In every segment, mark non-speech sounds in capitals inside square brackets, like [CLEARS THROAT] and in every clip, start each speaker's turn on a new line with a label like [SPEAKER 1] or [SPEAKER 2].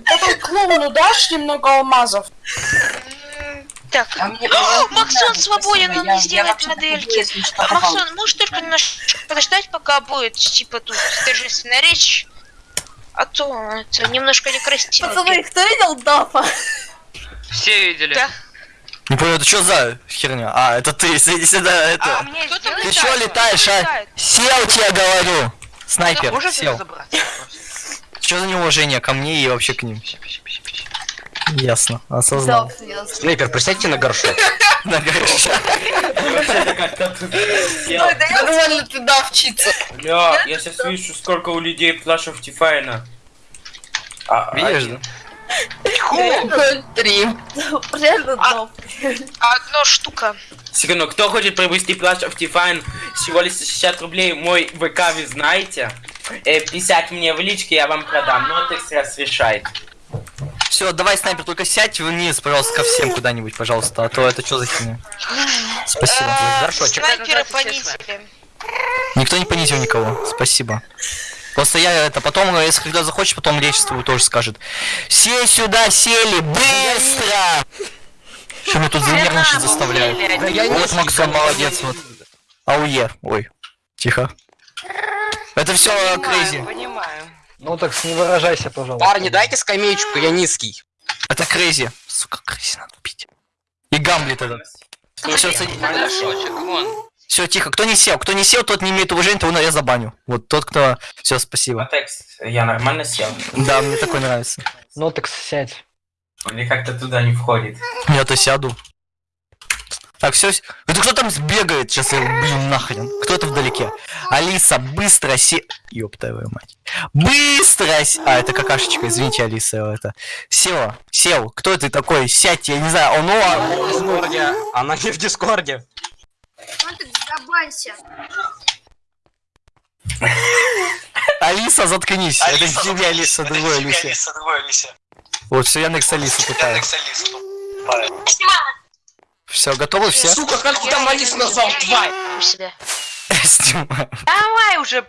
[SPEAKER 1] потом клоуну дашь немного алмазов?
[SPEAKER 2] Так.
[SPEAKER 3] А мне-
[SPEAKER 2] О,
[SPEAKER 3] мне
[SPEAKER 2] Максон
[SPEAKER 3] надо,
[SPEAKER 2] свободен,
[SPEAKER 3] спасибо,
[SPEAKER 2] он
[SPEAKER 3] я-
[SPEAKER 2] сделает модельки. А. Максон, можешь только немножко подождать, пока будет, типа, тут торжественная речь? А то это немножко некрасиво.
[SPEAKER 4] Пацаны, кто видел Дафа?
[SPEAKER 5] Все видели.
[SPEAKER 2] Да.
[SPEAKER 6] Не понял, это что за херня? А, это ты, иди сюда, это.
[SPEAKER 5] А мне
[SPEAKER 6] Ты чё летаешь, а? Сел тебе говорю! Снайпер, сел. Что за неуважение ко мне и вообще к ним? Ясно, осознал.
[SPEAKER 7] Снайпер, присядьте на горшок. [LAUGHS]
[SPEAKER 6] На горшок.
[SPEAKER 4] Да
[SPEAKER 1] Нормально ты давчица.
[SPEAKER 8] Бля, я сейчас вижу, сколько у людей плашев Тифайна. А,
[SPEAKER 6] Видишь, да?
[SPEAKER 1] Три.
[SPEAKER 4] реально Даф.
[SPEAKER 2] Одна штука.
[SPEAKER 8] Секунду, кто хочет приобрести плащ Optifine всего лишь за 60 рублей, мой ВК вы знаете? Э, 50 мне в личке, я вам продам, но это раз решает.
[SPEAKER 6] Все, давай, снайпер, только сядь вниз, пожалуйста, ко всем куда-нибудь, пожалуйста, а то это что за херня? Спасибо.
[SPEAKER 2] Э,
[SPEAKER 7] горшочек.
[SPEAKER 2] Снайпера
[SPEAKER 5] называется
[SPEAKER 2] понизили.
[SPEAKER 6] Никто не понизил никого, спасибо. Просто я это потом, если когда захочешь, потом речь свою тоже скажет. Все сюда сели, быстро! Что меня тут занервничать заставляют? Вот Максон молодец, вот. Ауе, ой, тихо. Это все крейзи.
[SPEAKER 5] Понимаю.
[SPEAKER 7] Ну так не выражайся, пожалуйста. Парни, дайте скамеечку, я низкий.
[SPEAKER 6] Это крейзи. Сука, крейзи надо пить. И Гамлет этот. Все, тихо. Кто не сел? Кто не сел, тот не имеет уважения, того я забаню. Вот тот, кто... Все, спасибо.
[SPEAKER 8] Матекс, я нормально сел?
[SPEAKER 6] Да, мне такой нравится.
[SPEAKER 7] Ну так сядь.
[SPEAKER 8] Или как-то туда не входит?
[SPEAKER 6] Я-то сяду. Так, все. Это кто там сбегает? Сейчас я блин нахрен. Кто это вдалеке? Алиса, быстро се... Ёб твою мать. Быстро се... А, это какашечка, извините, Алиса, это. Села, сел. Кто ты такой? Сядьте, я не знаю. Он, ну, а-
[SPEAKER 7] В Дискорде. Она не в Дискорде.
[SPEAKER 6] Алиса, заткнись. это не тебе, Алиса, другой Алисе. Вот, все, Яндекс Алиса такая. Все, готовы все?
[SPEAKER 3] Сука, как ты там Алис назвал, тварь?
[SPEAKER 2] У себя.
[SPEAKER 6] Снимаю.
[SPEAKER 5] Давай уже,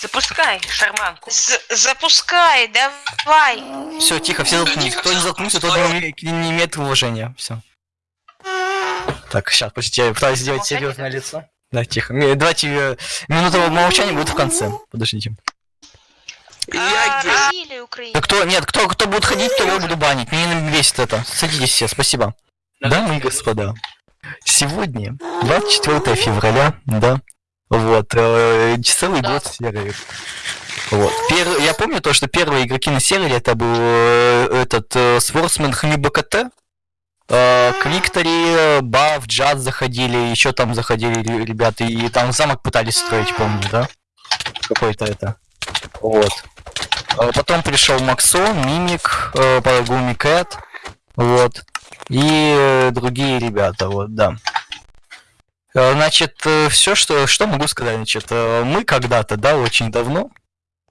[SPEAKER 5] запускай шарманку.
[SPEAKER 2] З- запускай, давай.
[SPEAKER 6] Все, тихо, все заткнулись. Кто не заткнулся, тот не, имеет уважения. Все. Так, сейчас, подождите, я пытаюсь сделать серьезное лицо. Да, тихо. Давайте э, минута молчания будет в конце. Подождите.
[SPEAKER 2] А, Украина?
[SPEAKER 6] Да кто, нет, кто, кто будет ходить, то я буду банить. Мне не весит это. Садитесь все, спасибо. Дамы и господа, сегодня 24 февраля, да, вот, э, целый год серии. Вот. Пер- Я помню то, что первые игроки на сервере это был э, этот э, Сворсмен ХМБКТ, э, к Виктори, Баф, Джаз заходили, еще там заходили ре- ребята, и там замок пытались строить, помню, да? Какой-то это. Вот. Э, Потом пришел Максон, Мимик, э, Парагуми Кэт, вот. И э, другие ребята, вот, да. Э, Значит, все, что, что могу сказать, значит, э, мы когда-то, да, очень давно,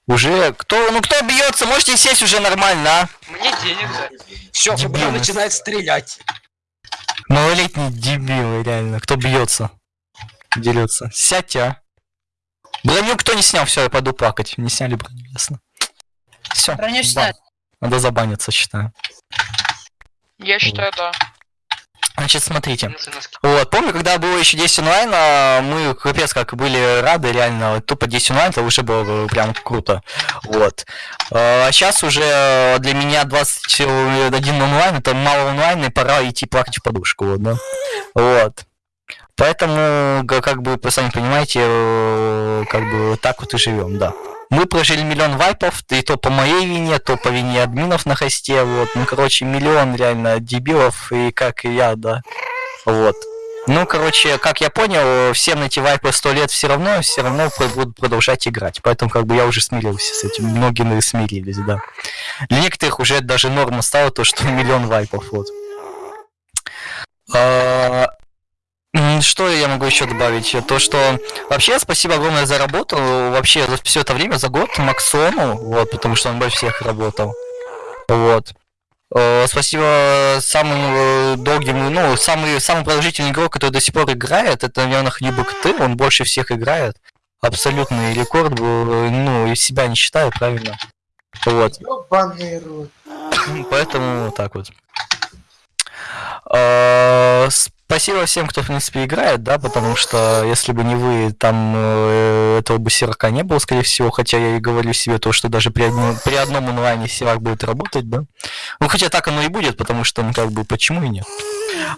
[SPEAKER 6] уже, кто, ну кто бьется, можете сесть уже нормально, а?
[SPEAKER 5] Мне денег за.
[SPEAKER 7] Все,
[SPEAKER 6] Дебилы.
[SPEAKER 7] ФБР начинает стрелять.
[SPEAKER 6] Малолетние дебилы, реально, кто бьется, дерется. Сядьте, а. Броню кто не снял, все, я пойду плакать. Не сняли броню, ясно. Все.
[SPEAKER 1] Броню.
[SPEAKER 6] Надо забаниться, считаю.
[SPEAKER 5] Я считаю, да.
[SPEAKER 6] Значит, смотрите. Вот, помню, когда было еще 10 онлайн, а, мы капец как были рады, реально, тупо 10 онлайн, это уже было прям круто. Вот. А сейчас уже для меня 21 онлайн, это мало онлайн, и пора идти плакать в подушку, вот, да. Вот. Поэтому, как бы, вы сами понимаете, э, как бы так вот и живем, да. Мы прожили миллион вайпов, и то по моей вине, то по вине админов на хосте, вот. Ну, короче, миллион реально дебилов, и как и я, да. Вот. Ну, короче, как я понял, всем эти вайпы сто лет все равно, все равно будут продолжать играть. Поэтому, как бы, я уже смирился с этим. Многие смирились, да. Для некоторых уже даже норма стала то, что миллион вайпов, вот. А, Что я могу еще добавить? То, что вообще спасибо огромное за работу, вообще за все это время, за год Максону, вот, потому что он больше всех работал. Вот. Э, Спасибо самому э, долгим, ну, самый, самый продолжительный игрок, который до сих пор играет, это, наверное, Хлебок ты, он больше всех играет. Абсолютный рекорд был, э, ну, из себя не считаю, правильно. Вот. Поэтому вот так вот. Спасибо всем, кто, в принципе, играет, да, потому что если бы не вы, там э, этого бы серака не было, скорее всего, хотя я и говорю себе то, что даже при, одном- при одном онлайне серак будет работать, да. Ну, хотя так оно и будет, потому что, ну, как бы, почему и нет.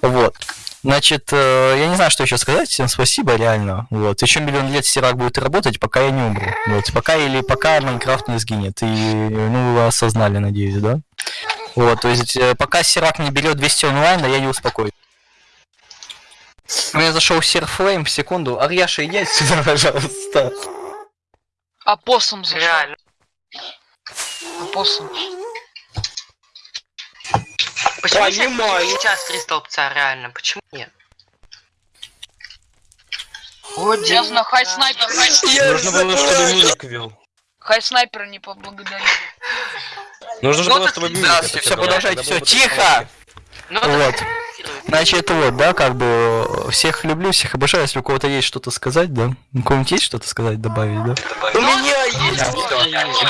[SPEAKER 6] Вот. Значит, э, я не знаю, что еще сказать. Всем спасибо, реально. Вот. Еще миллион лет серак будет работать, пока я не умру. Вот. Пока или пока Майнкрафт не сгинет. И, ну, вы осознали, надеюсь, да? Вот, то есть, э, пока серак не берет 200 онлайна, я не успокоюсь. У меня зашел серфлейм в секунду. Арьяша, иди отсюда, [LAUGHS] пожалуйста.
[SPEAKER 5] Опоссум зашел.
[SPEAKER 3] Реально.
[SPEAKER 5] Опоссум.
[SPEAKER 3] Почему
[SPEAKER 8] Понимаю.
[SPEAKER 3] сейчас- три столбца, реально? Почему нет? О,
[SPEAKER 5] Честно, хай снайпер, хай,
[SPEAKER 9] Нужно было, чтобы мимик вел.
[SPEAKER 5] хай снайпера не поблагодарил.
[SPEAKER 9] Нужно
[SPEAKER 3] Ну,
[SPEAKER 9] было, чтобы мимик
[SPEAKER 6] Здравствуйте, все, продолжайте, все, тихо!
[SPEAKER 3] Ну,
[SPEAKER 6] Вот. Значит, вот, да, как бы всех люблю, всех обожаю. Если у кого-то есть что-то сказать, да? У кого-нибудь есть что-то сказать, добавить, да?
[SPEAKER 7] У меня есть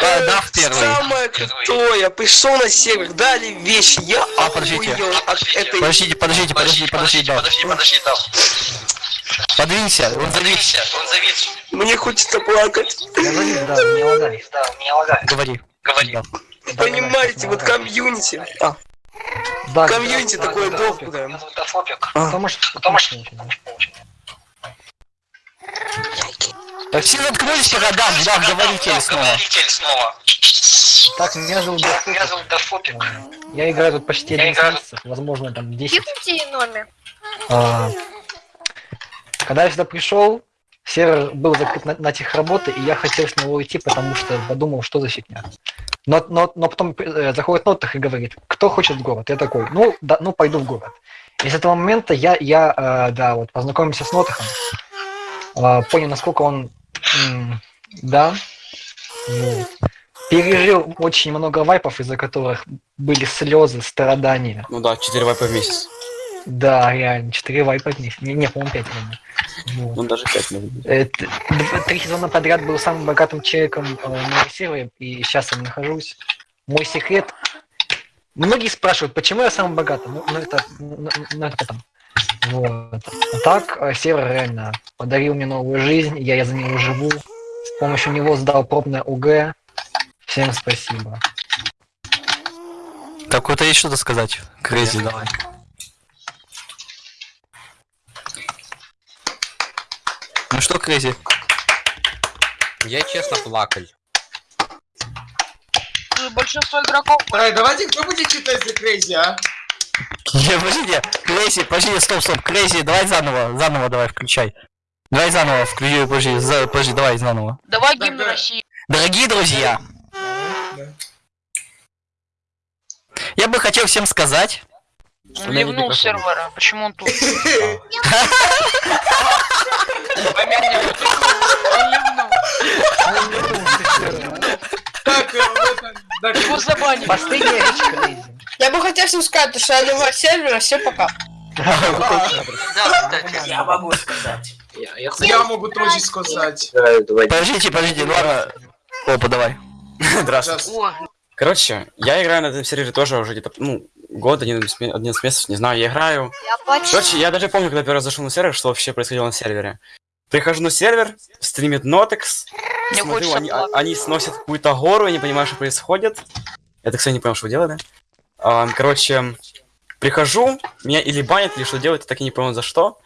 [SPEAKER 6] Да, да, в первый.
[SPEAKER 7] самое крутое. Пришел на сервер, дали вещи. Я
[SPEAKER 6] А, подождите.
[SPEAKER 7] охуел от этой...
[SPEAKER 6] Подождите, подождите, подождите, подождите, да.
[SPEAKER 3] подожди, там.
[SPEAKER 6] Подвинься, он завис.
[SPEAKER 3] он завис.
[SPEAKER 7] Мне хочется плакать.
[SPEAKER 6] Говори.
[SPEAKER 3] Говори.
[SPEAKER 6] Да.
[SPEAKER 7] Понимаете, вот комьюнити. А, комьюнити такое доброе. А.
[SPEAKER 6] Так все заткнулись по годам, да, говорите снова.
[SPEAKER 3] снова.
[SPEAKER 10] Так, меня зовут Дафук.
[SPEAKER 3] Меня зовут Дафопик.
[SPEAKER 10] Я играю тут почти
[SPEAKER 3] Я
[SPEAKER 10] 11
[SPEAKER 3] играю-
[SPEAKER 10] месяцев, возможно, там 10.
[SPEAKER 4] Кипните номер.
[SPEAKER 10] А, Когда я сюда пришел, сервер был закрыт на, на техработы, и я хотел с него уйти, потому что подумал, что за фигня. Но, но, но потом э, заходит Нотах и говорит, кто хочет в город? Я такой, ну, да, ну пойду в город. И с этого момента я, я э, да, вот познакомился с Нотахом, э, понял, насколько он, да, вот. пережил очень много вайпов, из-за которых были слезы, страдания.
[SPEAKER 9] Ну да, 4 вайпа в месяц.
[SPEAKER 10] Да, реально, 4 вайпа в них. Не, не по-моему, 5 реально. Вот.
[SPEAKER 9] Ну даже 5 может быть.
[SPEAKER 10] Э, Три сезона подряд был самым богатым человеком э, на сервере, и сейчас я нахожусь. Мой секрет... Многие спрашивают, почему я самый богатый? Ну, ну, это, ну, ну, это потом. Вот. А так, э, сервер реально подарил мне новую жизнь, я, я за него живу. С помощью него сдал пробное ОГЭ. Всем спасибо.
[SPEAKER 6] Так, у кого-то есть что-то сказать? Крейзи, давай. Что, Крейзи?
[SPEAKER 7] Я честно плакал.
[SPEAKER 5] Большинство игроков
[SPEAKER 8] Эй, давайте кто будет читать за Крейзи, а?
[SPEAKER 6] Не, подожди, Крейзи, подожди, стоп, стоп, Крейзи, давай заново, заново давай включай. Давай заново, включи, подожди, за- подожди, давай заново.
[SPEAKER 5] Давай
[SPEAKER 8] Да,
[SPEAKER 5] гимн
[SPEAKER 8] да.
[SPEAKER 5] России.
[SPEAKER 6] Дорогие друзья, я бы хотел всем сказать,
[SPEAKER 5] Он ливнул сервера. Почему он тут?
[SPEAKER 8] Так,
[SPEAKER 5] Его забанили.
[SPEAKER 10] Последняя Крейзи.
[SPEAKER 1] Я бы хотел всем сказать, что я нового сервера, все пока.
[SPEAKER 3] Да, кстати.
[SPEAKER 8] Я могу сказать. Я могу тоже сказать.
[SPEAKER 6] подождите, подождите, ну ладно. Опа, давай.
[SPEAKER 9] Здравствуйте. Короче, я играю на этом сервере тоже уже где-то, ну, год, 11 ме- 11 месяцев, не знаю, я играю.
[SPEAKER 4] Я почти.
[SPEAKER 9] Короче, я даже помню, когда первый раз зашел на сервер, что вообще происходило на сервере. Прихожу на сервер, стримит Нотекс,
[SPEAKER 5] Мне
[SPEAKER 9] смотрю, они, а- они сносят какую-то гору, я не понимаю, что происходит. Я, так, кстати, не понял, что делали. А, короче, прихожу, меня или банят, или что делают, я так и не понял, за что.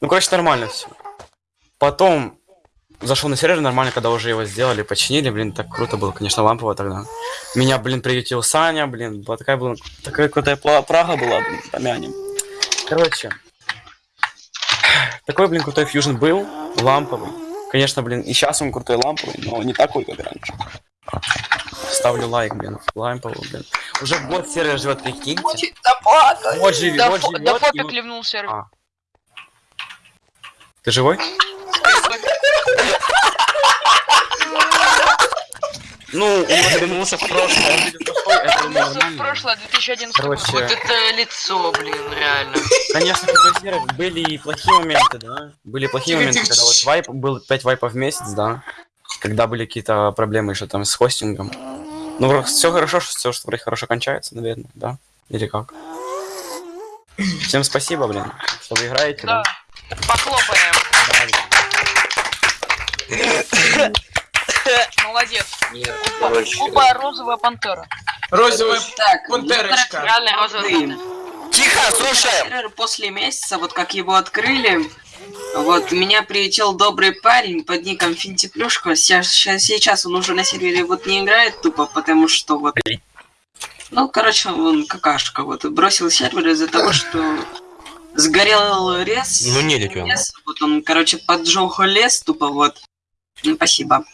[SPEAKER 9] Ну, короче, нормально все. Потом зашел на сервер нормально, когда уже его сделали, починили, блин, так круто было, конечно, лампово тогда. Меня, блин, приютил Саня, блин, была такая, была, такая крутая Прага была, блин, помянем. Короче, такой, блин, крутой фьюжн был, ламповый. Конечно, блин, и сейчас он крутой ламповый, но не такой, как раньше. Ставлю лайк, блин, ламповый, блин. Уже год сервер живет, прикиньте. Вот живет,
[SPEAKER 5] Да
[SPEAKER 9] вот живет.
[SPEAKER 5] да
[SPEAKER 9] и
[SPEAKER 5] ливнул сервер.
[SPEAKER 9] А. Ты живой? Ну, он вернулся в прошлое. Это
[SPEAKER 5] Вернулся в прошлое, 2011 год.
[SPEAKER 9] Короче,
[SPEAKER 3] вот это лицо, блин, реально.
[SPEAKER 9] конечно, были и плохие моменты, да. Были плохие моменты, когда вот вайп, был 5 вайпов в месяц, да. Когда были какие-то проблемы еще там с хостингом. Ну, все хорошо, что все, что вроде хорошо кончается, наверное, да? Или как? Всем спасибо, блин, что вы играете, да?
[SPEAKER 5] Да. Похлопаем. Молодец. Опа, розовая пантера.
[SPEAKER 8] Розовая
[SPEAKER 11] Так,
[SPEAKER 8] пантерочка.
[SPEAKER 2] Реально розовая.
[SPEAKER 6] Тихо, слушаем!
[SPEAKER 11] Сервер после месяца, вот как его открыли, вот меня прилетел добрый парень под ником Финтиплюшка. Сейчас, сейчас он уже на сервере вот не играет тупо, потому что вот... Ну, короче, он какашка вот. Бросил сервер из-за того, [LAUGHS] что сгорел лес.
[SPEAKER 7] Ну, не летел.
[SPEAKER 11] лес. Вот он, короче, поджег лес тупо вот. Ну, спасибо.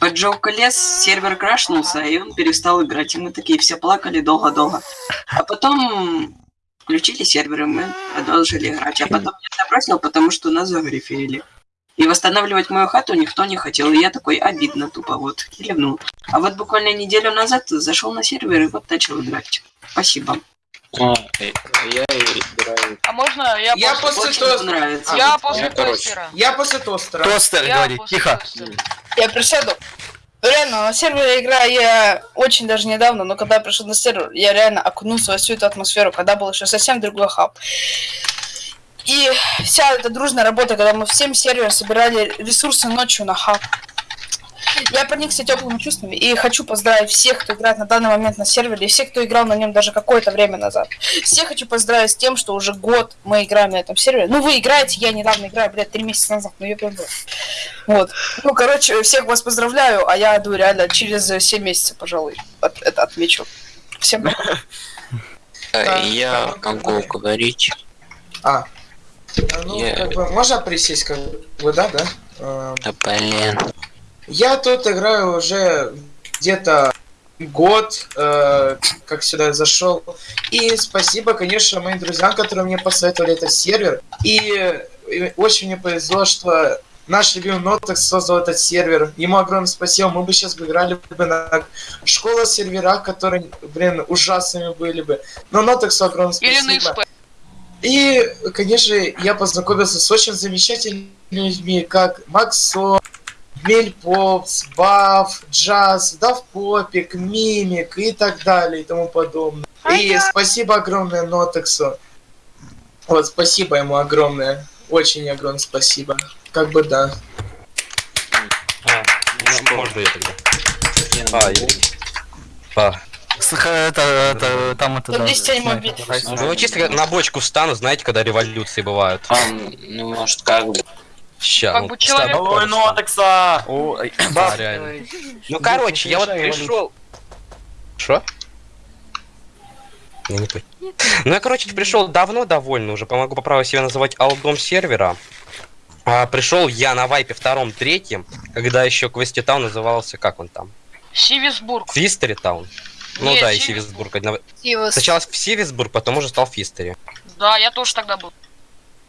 [SPEAKER 11] Поджег лес, сервер крашнулся, и он перестал играть. И мы такие все плакали долго-долго. А потом включили сервер, и мы продолжили играть. А потом я забросил, потому что нас загриферили. И восстанавливать мою хату никто не хотел. И я такой обидно тупо вот кивнул. А вот буквально неделю назад зашел на сервер и вот начал играть. Спасибо.
[SPEAKER 5] А можно я,
[SPEAKER 8] Я
[SPEAKER 5] после...
[SPEAKER 8] после тостера.
[SPEAKER 11] нравится.
[SPEAKER 5] Я
[SPEAKER 8] А,
[SPEAKER 5] после тостера.
[SPEAKER 8] Я после тостера.
[SPEAKER 6] Тостер говорит,
[SPEAKER 5] после
[SPEAKER 6] тихо.
[SPEAKER 5] тостера.
[SPEAKER 1] Я присяду. Реально, на сервере играю я очень даже недавно, но когда я пришел на сервер, я реально окунулся во всю эту атмосферу, когда был еще совсем другой хаб. И вся эта дружная работа, когда мы всем сервером собирали ресурсы ночью на хаб. Я проникся теплыми чувствами и хочу поздравить всех, кто играет на данный момент на сервере, и всех, кто играл на нем даже какое-то время назад. Всех хочу поздравить с тем, что уже год мы играем на этом сервере. Ну, вы играете, я недавно играю, блядь, три месяца назад, ну, я прям... Вот. Ну, короче, всех вас поздравляю, а я иду реально через 7 месяцев, пожалуй, от- это отмечу. Всем пока.
[SPEAKER 12] Я могу говорить.
[SPEAKER 8] А. Ну, как бы, можно присесть, как бы, да, да? Эм,
[SPEAKER 12] Да блин.
[SPEAKER 8] Я тут играю уже где-то год, э, как сюда зашел. И спасибо, конечно, моим друзьям, которые мне посоветовали этот сервер. И, э, очень мне повезло, что наш любимый Нотекс создал этот сервер. Ему огромное спасибо. Мы бы сейчас бы играли бы на школа серверах, которые, блин, ужасными были бы. Но Нотексу огромное
[SPEAKER 5] Или
[SPEAKER 8] спасибо.
[SPEAKER 5] на.
[SPEAKER 8] И, конечно, я познакомился с очень замечательными людьми, как Максо, Мельпопс, Баф, Джаз, Давпопик, Мимик и так далее и тому подобное. И спасибо огромное Нотексу. Вот, спасибо ему огромное. Очень огромное спасибо. Как бы да.
[SPEAKER 7] А, ну, можно я тогда? А, я- а.
[SPEAKER 6] Слыха, это, это, там это, да,
[SPEAKER 1] 10 ему
[SPEAKER 6] снайпер.
[SPEAKER 1] бить.
[SPEAKER 7] Ну, чисто на бочку встану, знаете, когда революции бывают.
[SPEAKER 12] ну, может, как бы.
[SPEAKER 7] Ща,
[SPEAKER 5] Как
[SPEAKER 7] ну,
[SPEAKER 5] бы человек-
[SPEAKER 7] встану,
[SPEAKER 9] Ой! Ой, да,
[SPEAKER 10] Баф,
[SPEAKER 7] реально.
[SPEAKER 10] э,
[SPEAKER 7] Ну, короче, я вот
[SPEAKER 10] Решай
[SPEAKER 7] пришел. Что? Я не понял. Ну, я, короче, пришел давно довольно уже, помогу по праву себя называть алдом сервера. А, пришел я на вайпе втором, третьем, когда еще Квести Таун назывался, как он там?
[SPEAKER 5] Сивисбург.
[SPEAKER 7] Фистери Таун? Ну
[SPEAKER 5] Нет,
[SPEAKER 7] да, и
[SPEAKER 5] Сивисбург.
[SPEAKER 7] Сивисбург. Сначала в Сивисбург, потом уже стал Фистери.
[SPEAKER 5] Да, я тоже тогда был.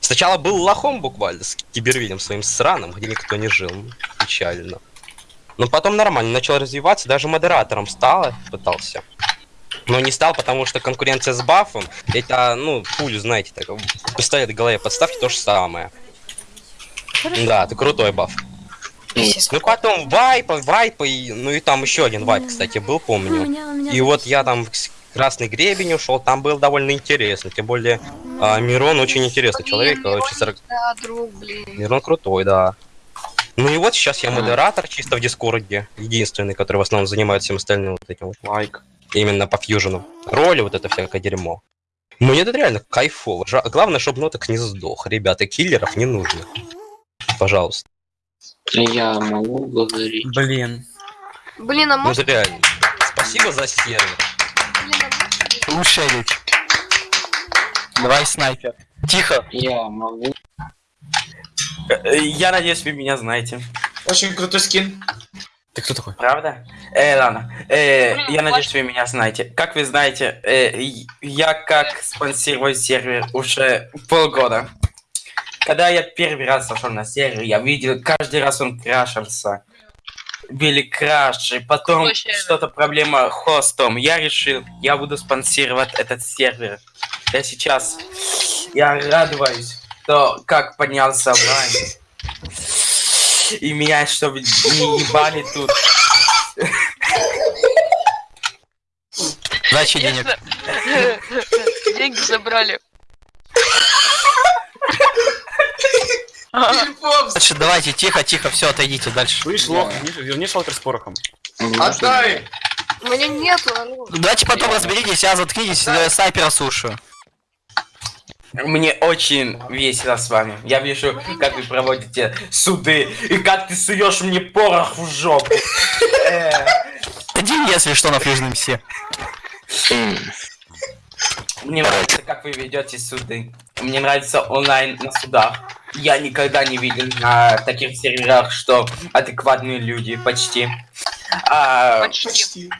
[SPEAKER 7] Сначала был лохом буквально, с кибервидем своим сраным, где никто не жил. Печально. Но потом нормально, начал развиваться, даже модератором стал, пытался. Но не стал, потому что конкуренция с бафом, это, ну, пулю, знаете, так, пистолет в голове подставьте, то же самое. Да, ты крутой баф. Ну потом вайпа, вайпа, и, ну и там еще один вайп, кстати, был, помню. И вот я там Красный Гребень ушел, там был довольно интересно, тем более а, Мирон очень интересный человек, очень 40...
[SPEAKER 4] Да, друг, блин.
[SPEAKER 7] Мирон крутой, да. Ну и вот сейчас я модератор чисто в Дискорде, единственный, который в основном занимается всем остальным вот этим вот лайк. Именно по фьюжену. Роли, вот это всякое дерьмо. Мне это реально кайфово. Жа- Главное, чтобы ноток не сдох. Ребята, киллеров не нужно. Пожалуйста.
[SPEAKER 12] Я могу говорить.
[SPEAKER 9] Блин.
[SPEAKER 4] Блин, а
[SPEAKER 7] Ну
[SPEAKER 4] может...
[SPEAKER 7] это реально. Спасибо за сервер.
[SPEAKER 6] Речь. Давай снайпер. Тихо.
[SPEAKER 12] Я могу.
[SPEAKER 8] Я надеюсь, вы меня знаете. Очень крутой скин.
[SPEAKER 7] Ты кто такой?
[SPEAKER 8] Правда? Э, ладно. Э,
[SPEAKER 5] Блин,
[SPEAKER 8] я надеюсь, вы меня знаете. Как вы знаете, э, я как спонсирую сервер уже полгода. Когда я первый раз зашел на сервер, я видел, каждый раз он крашился. Были краши, потом что-то проблема хостом. Я решил, я буду спонсировать этот сервер. Я сейчас, я радуюсь, что как поднялся онлайн. И меня, чтобы не ебали тут.
[SPEAKER 6] Сдача денег. [LAUGHS]
[SPEAKER 5] Деньги забрали.
[SPEAKER 6] Дальше давайте, тихо, тихо, все, отойдите дальше.
[SPEAKER 9] Слышь, лох, верни- шалкер с порохом.
[SPEAKER 8] Отдай!
[SPEAKER 4] У меня нету, алло.
[SPEAKER 6] Давайте потом разберитесь, я заткнитесь, я снайпера слушаю.
[SPEAKER 13] Мне очень весело с вами. Я вижу, как вы проводите суды и как ты суешь мне порох в жопу. Э,
[SPEAKER 6] Один, если что, на фьюжном все.
[SPEAKER 13] Мне нравится, как вы ведете суды. Мне нравится онлайн на судах. Я никогда не видел на таких серверах, что адекватные люди почти. А,
[SPEAKER 5] Почти. [LAUGHS]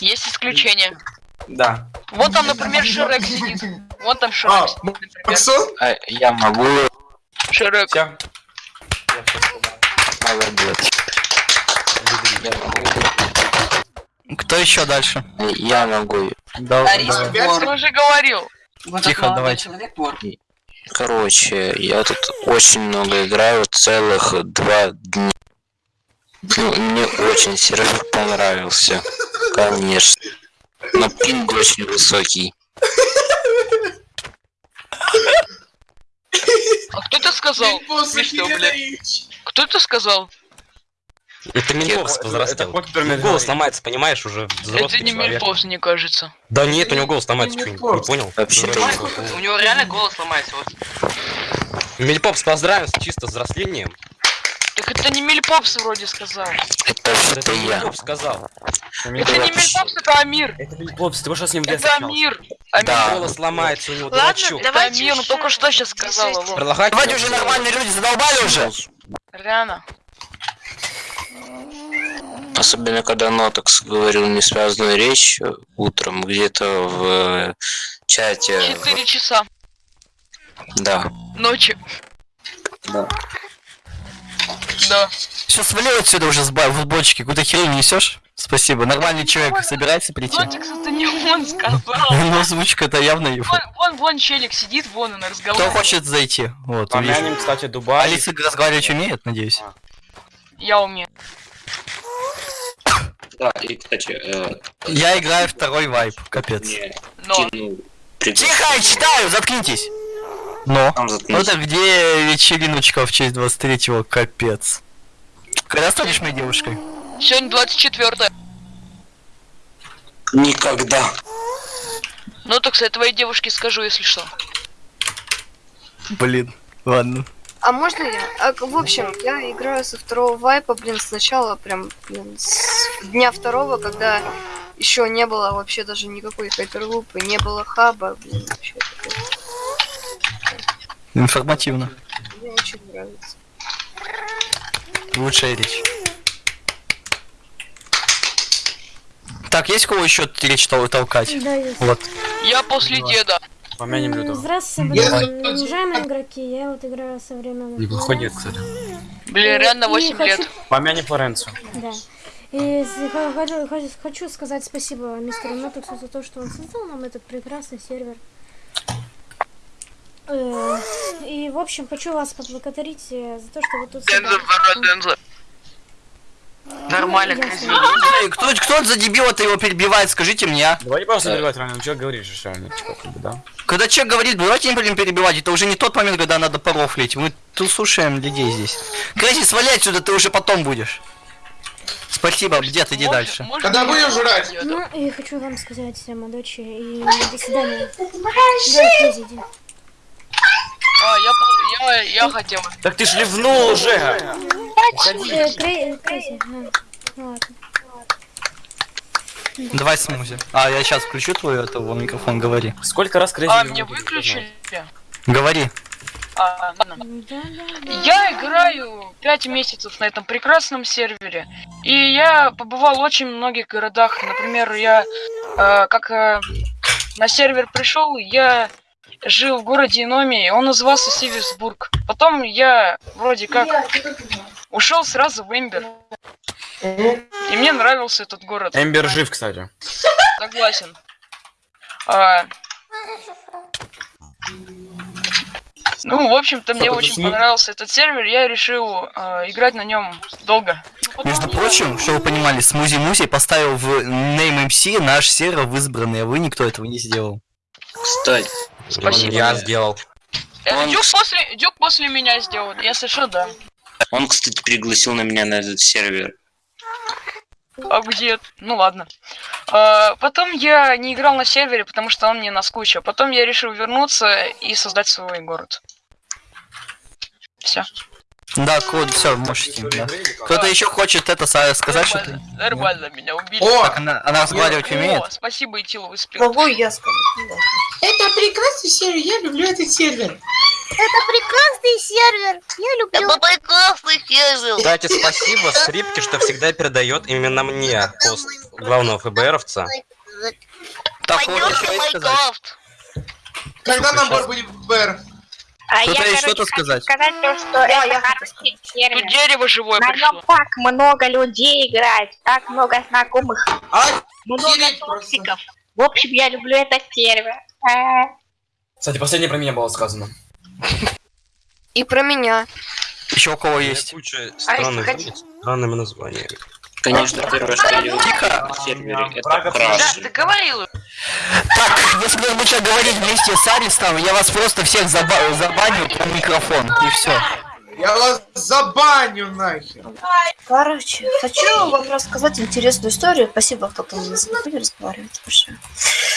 [SPEAKER 5] Есть исключения.
[SPEAKER 13] да.
[SPEAKER 5] Вот там, например, Шрек сидит. Вот там Шрек сидит, например.
[SPEAKER 12] А, я могу,
[SPEAKER 5] Шрек.
[SPEAKER 13] Всё.
[SPEAKER 12] молодец. Я могу.
[SPEAKER 6] Кто еще дальше?
[SPEAKER 12] Я могу.
[SPEAKER 6] Да, да.
[SPEAKER 5] Я уже говорил.
[SPEAKER 11] Вот
[SPEAKER 6] Тихо, давайте.
[SPEAKER 11] человек вор.
[SPEAKER 12] Короче, я тут очень много играю, целых два дня. Ну, мне очень сервер понравился, конечно. Но пинг очень высокий.
[SPEAKER 5] А кто это сказал? Смешно, блядь. Кто это сказал?
[SPEAKER 7] Это
[SPEAKER 9] Это- это Покер Мельпов.
[SPEAKER 7] Голос ломается, понимаешь, уже
[SPEAKER 5] Это
[SPEAKER 7] взрослый
[SPEAKER 5] не
[SPEAKER 7] человек.
[SPEAKER 5] Мельпов, мне кажется.
[SPEAKER 7] Да нет, у него голос ломается,
[SPEAKER 8] Это
[SPEAKER 7] что, не, не понял?
[SPEAKER 3] У него реально голос ломается. Вот.
[SPEAKER 7] Мельпопс, поздравим с чисто взрослением.
[SPEAKER 5] Так это не Мельпопс вроде сказал.
[SPEAKER 12] Это
[SPEAKER 7] Это
[SPEAKER 12] я.
[SPEAKER 7] Мельпопс сказал.
[SPEAKER 5] Это не Мельпопс, это Амир.
[SPEAKER 9] Это Мельпопс, ты что с ним
[SPEAKER 5] Это? Амир. Амир.
[SPEAKER 6] Да.
[SPEAKER 7] Голос ломается у него,
[SPEAKER 2] Ладно.
[SPEAKER 5] Это
[SPEAKER 2] Давайте
[SPEAKER 5] Амир, ну только что сейчас
[SPEAKER 2] не
[SPEAKER 5] вот.
[SPEAKER 7] Предлагать
[SPEAKER 6] Давайте уже нормальные люди, задолбали уже.
[SPEAKER 5] Реально.
[SPEAKER 12] Особенно, когда Нотокс говорил несвязанную речь утром где-то в э, чате.
[SPEAKER 5] Четыре часа
[SPEAKER 12] Да.
[SPEAKER 5] ночи.
[SPEAKER 12] Да.
[SPEAKER 5] Да.
[SPEAKER 6] Все, свали отсюда уже с ба- в бочки, какую-то херень несешь? Спасибо, нормальный человек собирается прийти.
[SPEAKER 5] Нотикс, это не он сказал. [LAUGHS]
[SPEAKER 6] Ну, озвучка-то явно его.
[SPEAKER 5] Вон, вон, вон челик сидит, вон он
[SPEAKER 6] Кто
[SPEAKER 5] разговаривает.
[SPEAKER 6] хочет зайти? Вот, увижу.
[SPEAKER 9] Помянем, кстати, Дубай.
[SPEAKER 6] Алиса разговаривать умеет, надеюсь?
[SPEAKER 5] Я умею.
[SPEAKER 12] Да, и, кстати, э,
[SPEAKER 6] Я играю второй вайп, капец.
[SPEAKER 5] Но.
[SPEAKER 12] кинул
[SPEAKER 6] Тихо, я читаю, заткнитесь! Но.
[SPEAKER 12] Там
[SPEAKER 6] Ну
[SPEAKER 12] заткнись.
[SPEAKER 6] так где вечериночка в честь 23-го, капец. Когда станешь моей девушкой?
[SPEAKER 5] Сегодня 24
[SPEAKER 12] Никогда.
[SPEAKER 5] Ну так я твоей девушке скажу, если что.
[SPEAKER 6] Блин, ладно.
[SPEAKER 4] А можно я? А, в общем, я играю со второго вайпа, блин, сначала прям, блин, с дня второго, когда еще не было вообще даже никакой хайперлупы, не было хаба, блин, вообще такое.
[SPEAKER 6] Информативно.
[SPEAKER 4] Мне очень нравится.
[SPEAKER 6] Лучшая речь. Так, есть кого еще речь тол- толкать?
[SPEAKER 14] Да, есть.
[SPEAKER 6] Вот.
[SPEAKER 5] Я после деда.
[SPEAKER 9] Помянем Лютого.
[SPEAKER 14] Здравствуйте, блин, уважаемые игроки. Я вот играю со временем.
[SPEAKER 9] Неплохой дед, кстати.
[SPEAKER 5] Блин, реально 8
[SPEAKER 14] хочу-
[SPEAKER 5] лет.
[SPEAKER 9] Помянем Флоренцию.
[SPEAKER 14] Да. И хочу, хочу, хочу сказать спасибо мистеру Нотексу за то, что он создал нам этот прекрасный сервер. Э, И, в общем, хочу вас поблагодарить э, за то, что вы тут...
[SPEAKER 5] Денза. Нормально.
[SPEAKER 6] Эй, Кто, кто за дебила-то его перебивает, скажите мне, а?
[SPEAKER 9] Давайте просто перебивать реально, ну что говоришь, что реально, типа, да?
[SPEAKER 6] Когда человек говорит, давайте не будем перебивать, это уже не тот момент, когда надо порофлить. Мы тут слушаем людей здесь. Крэзи, сваляй отсюда, ты уже потом будешь. Спасибо, дед, иди
[SPEAKER 5] Можно-
[SPEAKER 6] дальше.
[SPEAKER 5] можно
[SPEAKER 8] Когда
[SPEAKER 5] я
[SPEAKER 8] будешь жрать?
[SPEAKER 14] Ну, и хочу вам сказать, э, Мадочи, и до свидания. Иди.
[SPEAKER 5] А, я, я, я хотел.
[SPEAKER 9] Так ты ж ливнул уже!
[SPEAKER 14] Э, а, ну ладно.
[SPEAKER 6] Давай смузи. А, я сейчас включу твой этого микрофон, говори.
[SPEAKER 9] Сколько раз Крейзи
[SPEAKER 5] А, мне выключили?
[SPEAKER 6] Говори.
[SPEAKER 5] А. Я играю 5 месяцев на этом прекрасном сервере. И я побывал в очень многих городах. Например, я э, как э, на сервер пришел, я жил в городе Иноми, он назывался Северсбург. Потом я вроде как ушел сразу в Эмбер. И мне нравился этот город.
[SPEAKER 9] Эмбер жив, кстати.
[SPEAKER 5] Согласен. А, Ну, в общем-то, мне очень
[SPEAKER 8] подожди.
[SPEAKER 5] понравился этот сервер, я решил э, играть на нем долго.
[SPEAKER 6] Между прочим, чтобы вы понимали, Смузи Музи поставил в Name MC наш сервер в избранный, а вы никто этого не сделал.
[SPEAKER 12] Кстати,
[SPEAKER 5] Спасибо.
[SPEAKER 7] Я сделал.
[SPEAKER 5] Это
[SPEAKER 12] Он-
[SPEAKER 5] Дюк после, Дюк после меня сделал, если что, да.
[SPEAKER 12] он, кстати, пригласил на меня на этот сервер.
[SPEAKER 5] А где? Ну ладно. А, потом я не играл на сервере, потому что он мне наскучил. Потом я решил вернуться и создать свой город. Все.
[SPEAKER 6] Да, код, все, можете. да. Кто-то еще хочет это сказать что-то?
[SPEAKER 5] Нормально, нормально меня убили.
[SPEAKER 6] Так, она, она разговаривать
[SPEAKER 5] О,
[SPEAKER 6] умеет?
[SPEAKER 5] спасибо, Итилу, вы спи-
[SPEAKER 15] Могу я сказать?
[SPEAKER 8] Это прекрасный сервер, я люблю этот сервер.
[SPEAKER 2] Это прекрасный сервер. Я люблю. Это прекрасный сервер.
[SPEAKER 7] Кстати, спасибо скрипке, что всегда передает именно мне пост главного ФБРовца.
[SPEAKER 6] Так, есть сказать.
[SPEAKER 8] Когда набор будет БР?
[SPEAKER 2] А
[SPEAKER 6] Кто-то
[SPEAKER 2] я,
[SPEAKER 6] есть
[SPEAKER 2] короче,
[SPEAKER 6] что-то
[SPEAKER 2] хочу
[SPEAKER 6] сказать?
[SPEAKER 2] сказать то, что это хороший сервер.
[SPEAKER 5] Тут дерево живое
[SPEAKER 2] На
[SPEAKER 5] пришло.
[SPEAKER 2] нем так много людей играет, так много знакомых, много токсиков. В общем, я люблю этот сервер. А,
[SPEAKER 9] Кстати, последнее про меня было сказано.
[SPEAKER 4] И про меня.
[SPEAKER 6] Еще у кого есть?
[SPEAKER 7] Куча странных странными названиями.
[SPEAKER 12] Конечно, первое, что я на сервере, это краш.
[SPEAKER 3] ты говорил.
[SPEAKER 6] Так, если вы будете говорить вместе с Аристом, я вас просто всех заба- забаню по микрофон, и все.
[SPEAKER 8] Я вас забаню нахер.
[SPEAKER 15] Короче, хочу вам рассказать интересную историю. Спасибо, кто там не забыли разговаривать большое.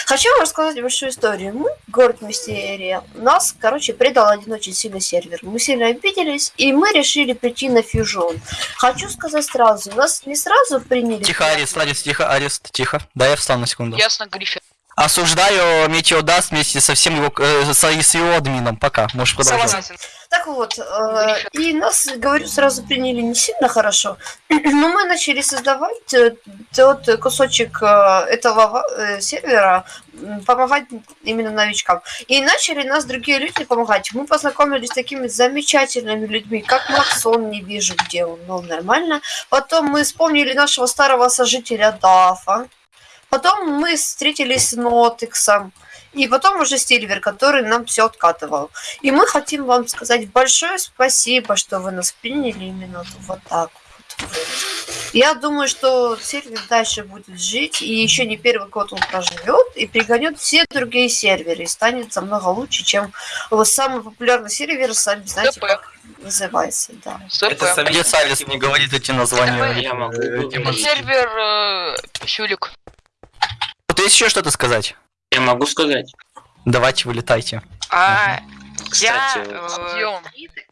[SPEAKER 15] Хочу вам рассказать большую историю. Мы, город Мистерия, нас, короче, предал один очень сильный сервер. Мы сильно обиделись, и мы решили прийти на фьюжон. Хочу сказать сразу, нас не сразу приняли.
[SPEAKER 6] Тихо, Арест, Арест, тихо, Арест, тихо. Да, я встану на секунду.
[SPEAKER 5] Ясно, Гриффин.
[SPEAKER 6] Осуждаю Метеодаст вместе со всем его, э, с, с его админом. Пока, можешь продолжать.
[SPEAKER 5] Согласен.
[SPEAKER 15] Так вот, э, и нас, говорю, сразу приняли не сильно хорошо, [CLEARS THROAT] но мы начали создавать э, тот кусочек э, этого э, сервера, помогать именно новичкам. И начали нас другие люди помогать. Мы познакомились с такими замечательными людьми, как Максон, не вижу, где он, но нормально. Потом мы вспомнили нашего старого сожителя Дафа. Потом мы встретились с Нотексом. И потом уже Стильвер, который нам все откатывал. И мы хотим вам сказать большое спасибо, что вы нас приняли именно вот так вот. Я думаю, что сервер дальше будет жить, и еще не первый год он проживет, и пригонет все другие серверы, и станет намного лучше, чем вот самый популярный сервер, сами знаете, как называется, да.
[SPEAKER 6] Это Где Салис не говорит эти названия?
[SPEAKER 12] Я могу
[SPEAKER 6] э, демон-
[SPEAKER 5] Сервер э,
[SPEAKER 6] Вот есть еще что-то сказать?
[SPEAKER 12] Я могу сказать.
[SPEAKER 6] Давайте, вылетайте.
[SPEAKER 3] А,
[SPEAKER 12] Кстати,
[SPEAKER 3] я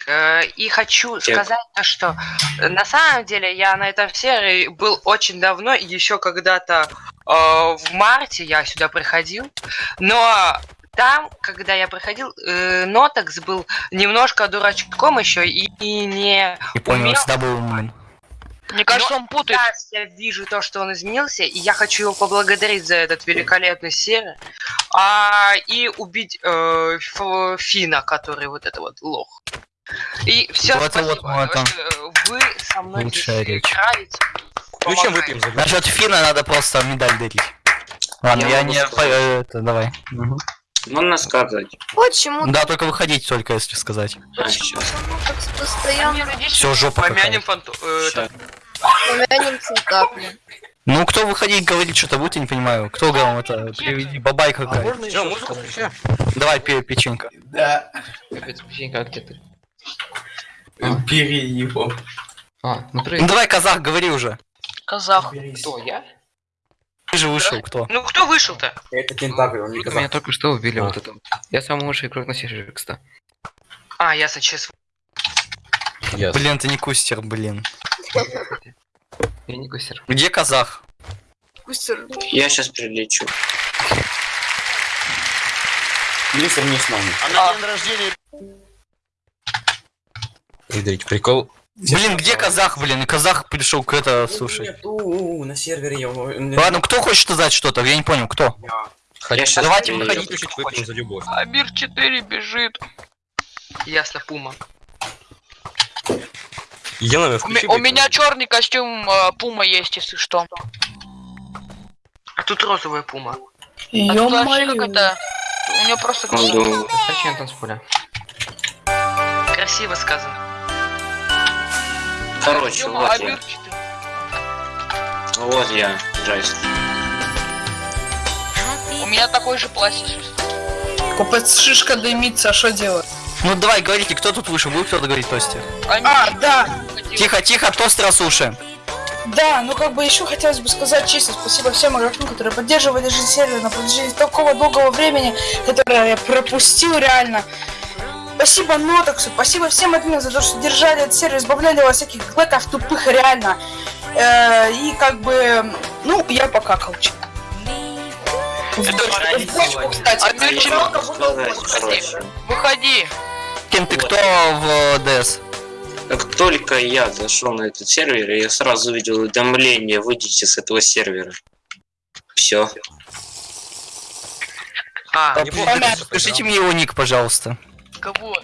[SPEAKER 3] э, э, и хочу сказать то, что э, на самом деле я на этом сервере был очень давно, и еще когда-то э, в марте я сюда приходил, но там, когда я приходил, э, Нотекс был немножко дурачком еще и, и не
[SPEAKER 6] Не понял,
[SPEAKER 3] умел
[SPEAKER 6] всегда был.
[SPEAKER 5] Мне кажется,
[SPEAKER 3] Но
[SPEAKER 5] он путает.
[SPEAKER 3] Сейчас я вижу то, что он изменился, и я хочу его поблагодарить за этот великолепный сервер. А, и убить э, Фина, который вот это вот лох. И все,
[SPEAKER 6] Вот это
[SPEAKER 3] спасибо.
[SPEAKER 6] вот мы это-
[SPEAKER 3] Э, Вы со мной
[SPEAKER 6] Лучшая
[SPEAKER 3] здесь
[SPEAKER 6] речь.
[SPEAKER 3] играете.
[SPEAKER 7] Включим выпьем за
[SPEAKER 6] Насчет Фина надо просто медаль дарить. Ладно,
[SPEAKER 12] Я
[SPEAKER 6] я, не... э, Это, давай. Мгм.
[SPEAKER 12] Можно сказать.
[SPEAKER 4] Почему
[SPEAKER 6] Да, только выходить только, если сказать.
[SPEAKER 12] А, сейчас.
[SPEAKER 4] так постоянно
[SPEAKER 6] Все, жопа
[SPEAKER 3] Помянем фанту... э,
[SPEAKER 6] Ну, кто выходить говорить что-то будет, я не понимаю. Кто говорил это? Приведи, бабай какая.
[SPEAKER 7] Всё, музыку включай.
[SPEAKER 6] Давай, пе- печенька.
[SPEAKER 13] Да.
[SPEAKER 3] Капец, печенька, как ты?
[SPEAKER 13] Бери его.
[SPEAKER 3] А, ну
[SPEAKER 6] Ну давай, казах, говори уже.
[SPEAKER 5] Казах.
[SPEAKER 3] Кто, я?
[SPEAKER 6] Ты же вышел, кто?
[SPEAKER 3] Ну кто вышел-то?
[SPEAKER 9] Это кентавр, он не
[SPEAKER 16] Меня только что убили
[SPEAKER 9] А.
[SPEAKER 16] вот это. Я самый лучший игрок на сервере, кстати.
[SPEAKER 3] А, я сейчас...
[SPEAKER 6] Блин, ты не кустер, блин. [LAUGHS]
[SPEAKER 16] Я не гусер.
[SPEAKER 6] Где казах?
[SPEAKER 4] Кустер.
[SPEAKER 12] Я сейчас прилечу.
[SPEAKER 9] Мистер не с нами.
[SPEAKER 17] А на день рождения
[SPEAKER 7] Смотрите, прикол.
[SPEAKER 6] Блин, где казах, блин? И казах пришел к это, слушай.
[SPEAKER 9] Нету, на сервере его...
[SPEAKER 6] Ладно, кто хочет сказать что-то? Я не понял, кто?
[SPEAKER 12] Я
[SPEAKER 6] Давайте выходите,
[SPEAKER 7] Чуть выпьем за любовь.
[SPEAKER 5] Амир 4 бежит.
[SPEAKER 3] Ясно, Пума.
[SPEAKER 7] Елена, включи
[SPEAKER 5] у меня черный костюм э, Пума есть, если что.
[SPEAKER 3] А тут розовая Пума.
[SPEAKER 5] А тут вообще как это... У него просто...
[SPEAKER 12] Могу.
[SPEAKER 16] Зачем танцполя?
[SPEAKER 3] красиво сказано.
[SPEAKER 12] Короче, вот
[SPEAKER 5] а
[SPEAKER 12] я. Вот я, Джайс.
[SPEAKER 5] У меня такой же пластик.
[SPEAKER 1] Купец шишка дымится, а что делать?
[SPEAKER 6] Ну давай, говорите, кто тут вышел? Будет кто-то говорить тосте?
[SPEAKER 1] А, да,
[SPEAKER 6] Тихо, тихо, тост Расуши.
[SPEAKER 1] да, ну как бы еще хотелось бы сказать честно спасибо всем игрокам, которые поддерживали жизнь сервера на протяжении такого долгого времени, которое я пропустил реально. Спасибо Нотоксу, спасибо всем админам за то, что держали этот сервер, избавляли от всяких клэков тупых реально. Э, и как бы, ну, я покакал. В бочку, кстати.
[SPEAKER 5] Выходи.
[SPEAKER 6] Кем ты кто в ДС?
[SPEAKER 12] Как только я зашел на этот сервер, я сразу увидел уведомление, выйдите с этого сервера. Все.
[SPEAKER 3] А,
[SPEAKER 7] не помню, что
[SPEAKER 6] Скажите мне его ник, пожалуйста.
[SPEAKER 5] Кого?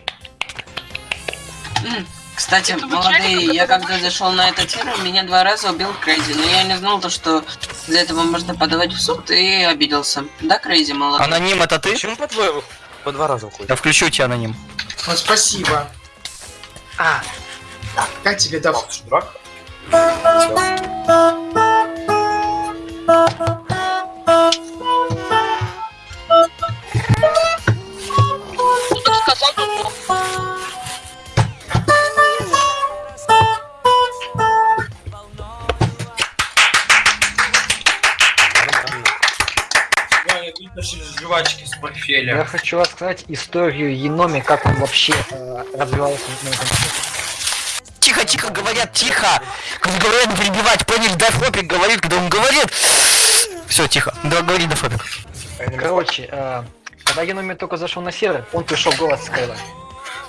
[SPEAKER 11] М, Кстати,
[SPEAKER 5] Это
[SPEAKER 11] молодые, я когда зашел на этот сервер, меня два раза убил Крейзи, но я не знал то, что за этого можно подавать в суд и обиделся. Да, Крейзи, молодой?
[SPEAKER 6] Аноним это ты?
[SPEAKER 7] Почему по двое по два раза уходит?
[SPEAKER 6] Я включу тебя аноним.
[SPEAKER 8] Вот спасибо.
[SPEAKER 3] а,
[SPEAKER 8] Как тебе да?
[SPEAKER 7] Дурак?
[SPEAKER 5] Так сказал, то то.
[SPEAKER 18] жвачки с портфеля.
[SPEAKER 10] Я хочу рассказать историю Еноми, как он вообще э, развивался на этом
[SPEAKER 6] Тихо, тихо, говорят, тихо! Говорят не перебивать, поняли, Дафопик говорит, когда он говорит. Все, тихо. Да, говори, Дафопик.
[SPEAKER 10] Короче, э, когда Еноми только зашел на сервер, он пришел голос Скайла.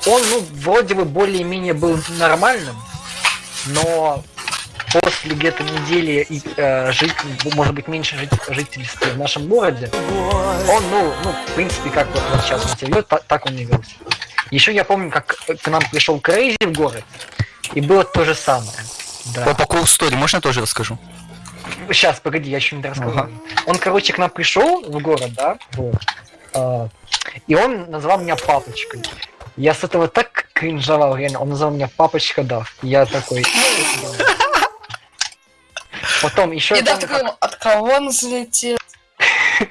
[SPEAKER 10] Он, ну, вроде бы более-менее был нормальным, но после где-то недели э, жить, может быть, меньше жить, жительства в нашем городе, он, ну, ну, в принципе, как вот, вот сейчас он себя ведет, та- так он и велся. Еще я помню, как к нам пришел Крейзи в город, и было то же самое. Да.
[SPEAKER 6] По, по cool story, можно я тоже расскажу?
[SPEAKER 10] Сейчас, погоди, я еще не рассказал. Он, короче, к нам пришел в город, да, вот. А, и он назвал меня папочкой. Я с этого так кринжовал, реально. Он назвал меня папочка Дав. Я такой... Потом еще...
[SPEAKER 1] И да, такой, от кого он взлетел? [LAUGHS]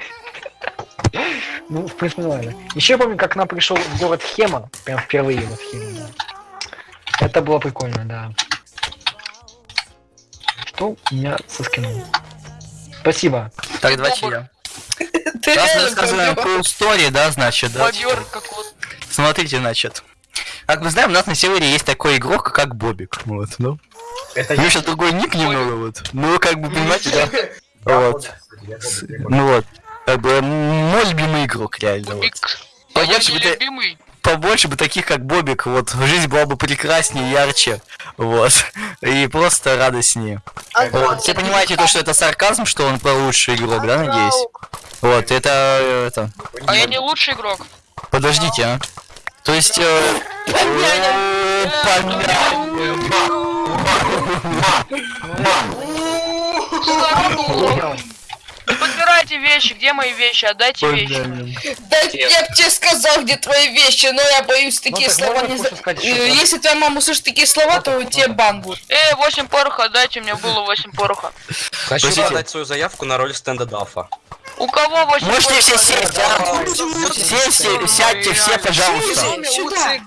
[SPEAKER 10] Ну, в принципе, нормально. Еще я помню, как к нам пришел в город Хема. Прям впервые вот Хема, да. Это было прикольно, да. Что у меня со скином? Спасибо.
[SPEAKER 6] Так, давайте я. [LAUGHS]
[SPEAKER 1] Ты
[SPEAKER 6] Раз мы
[SPEAKER 1] реально
[SPEAKER 6] рассказываем cool story, да, значит, да. Смотрите, значит. Как мы знаем, у нас на сервере есть такой игрок, как Бобик. Вот, ну.
[SPEAKER 18] Это
[SPEAKER 6] У него сейчас другой ник немного, вот. Ну, как бы, понимаете, да? [LAUGHS] Вот. Ну вот. Как бы, мой любимый игрок, реально, вот.
[SPEAKER 5] А я не любимый.
[SPEAKER 6] Побольше бы таких, как Бобик, вот. Жизнь была бы прекраснее, ярче. Вот. [LAUGHS] И просто радостнее. Вот. Все понимаете то, что это сарказм, что он про лучший игрок, да, надеюсь? Вот, это... э, это...
[SPEAKER 5] А я не лучший игрок.
[SPEAKER 6] Подождите, а. То есть... э,
[SPEAKER 5] Заработал. Подбирайте вещи, где мои вещи, отдайте вещи.
[SPEAKER 1] Да я бы тебе сказал, где твои вещи, но я боюсь такие
[SPEAKER 10] так
[SPEAKER 1] слова не... Если твоя мама услышит такие слова, то у тебя бан будет.
[SPEAKER 5] Эй, 8 пороха, отдайте, у меня было 8 пороха.
[SPEAKER 7] Хочу подать свою заявку на роль стенда Дафа.
[SPEAKER 5] У кого 8
[SPEAKER 6] Можете все сесть, а? Все, все, сядьте, все, пожалуйста.
[SPEAKER 1] Сюда.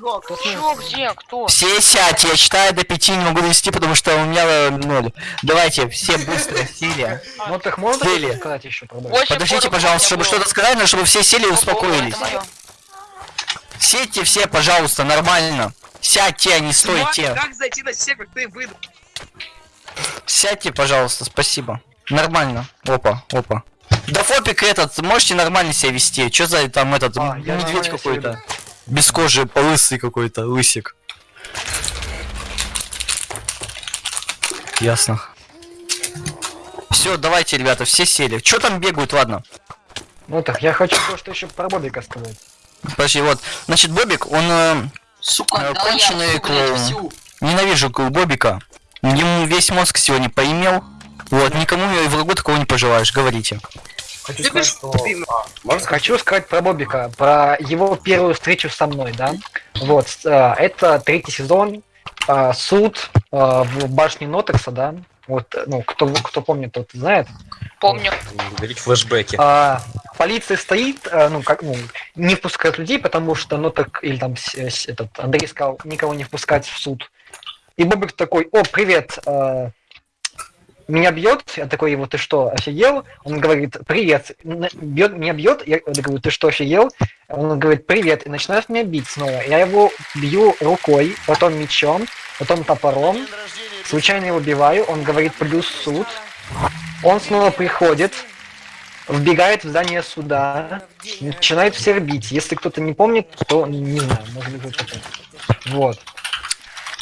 [SPEAKER 5] Чё, где, кто?
[SPEAKER 6] Все сядьте, я считаю до пяти, не могу довести, потому что у меня э, ноль. Давайте, все быстро [LAUGHS] сели.
[SPEAKER 10] Ну так можно сказать еще
[SPEAKER 6] Подождите, пожалуйста, чтобы что-то сказать, но чтобы все сели и успокоились. Сядьте все, пожалуйста, нормально. Сядьте, а не стойте.
[SPEAKER 3] Как зайти на сервер, ты выйду.
[SPEAKER 6] Сядьте, пожалуйста, спасибо. Нормально. Опа, опа. Да фопик этот, можете нормально себя вести. Чё за там этот
[SPEAKER 10] А, я
[SPEAKER 6] медведь какой-то? Без кожи, лысый какой-то, лысик. Ясно. Все, давайте, ребята, все сели. Чё там бегают, ладно?
[SPEAKER 10] Ну так, я хочу кое-что еще про Бобика сказать.
[SPEAKER 6] Подожди, вот. Значит, Бобик, он э,
[SPEAKER 11] Сука,
[SPEAKER 6] э,
[SPEAKER 11] да я
[SPEAKER 6] конченый
[SPEAKER 11] блядь,
[SPEAKER 6] клоун.
[SPEAKER 11] всю.
[SPEAKER 6] Ненавижу Бобика. Ему весь мозг сегодня поимел. Вот, никому и врагу такого не пожелаешь, говорите.
[SPEAKER 9] Хочу
[SPEAKER 10] Любишь
[SPEAKER 9] сказать, что... А, можно сказать?
[SPEAKER 10] Хочу сказать про Бобика, про его первую встречу со мной, да. Вот, э, это третий сезон, э, суд э, в башне Нотекса, да. Вот, ну, кто, кто помнит, тот знает.
[SPEAKER 5] Помню.
[SPEAKER 7] Говорить флешбеки.
[SPEAKER 10] А, полиция стоит, ну, как, ну, не впускает людей, потому что, ну, так, или там этот Андрей сказал, никого не впускать в суд. И Бобик такой, о, привет, меня бьет, я такой, его, ты что, офигел? Он говорит, привет, бьет, меня бьет, я говорю, ты что, офигел? Он говорит, привет, и начинает меня бить снова. Я его бью рукой, потом мечом, потом топором, случайно его убиваю, он говорит, плюс суд. Он снова приходит, вбегает в здание суда, начинает всех бить. Если кто-то не помнит, то не знаю, может быть вот это. Вот.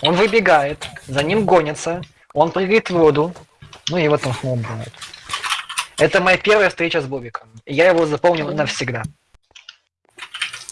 [SPEAKER 10] Он выбегает, за ним гонятся, он прыгает в воду, ну и его там снова убивают. Это моя первая встреча с Бобиком. Я его запомнил навсегда.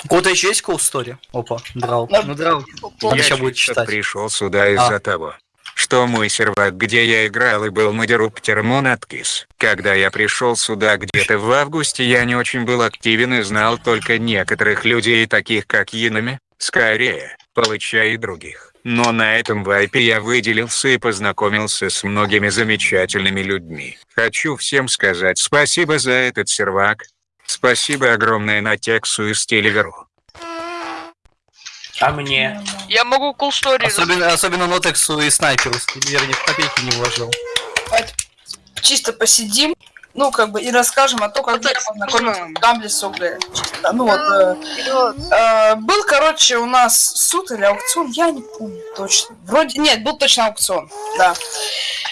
[SPEAKER 6] У кого-то еще есть story? Опа, драл. Ну, драл. Он
[SPEAKER 19] Я
[SPEAKER 6] будет читать.
[SPEAKER 19] пришел сюда из-за
[SPEAKER 6] А.
[SPEAKER 19] того, что мой сервак, где я играл и был модеруптером, он откис. Когда я пришел сюда где-то в августе, я не очень был активен и знал только некоторых людей, таких как Янами, скорее, Палыча и других. Но на этом вайпе я выделился и познакомился с многими замечательными людьми. Хочу всем сказать спасибо за этот сервак. Спасибо огромное на Тексу и Стиливеру.
[SPEAKER 13] А мне?
[SPEAKER 5] Я могу cool story
[SPEAKER 6] Особенно, особенно Нотексу и Снайперу. Стивер ни в копейки не вложил.
[SPEAKER 1] Чисто посидим, ну, как бы, и расскажем о том, как я познакомился с Гамли с Ну, вот, э, э, был, короче, у нас суд или аукцион, я не помню точно. Вроде, нет, был точно аукцион, да.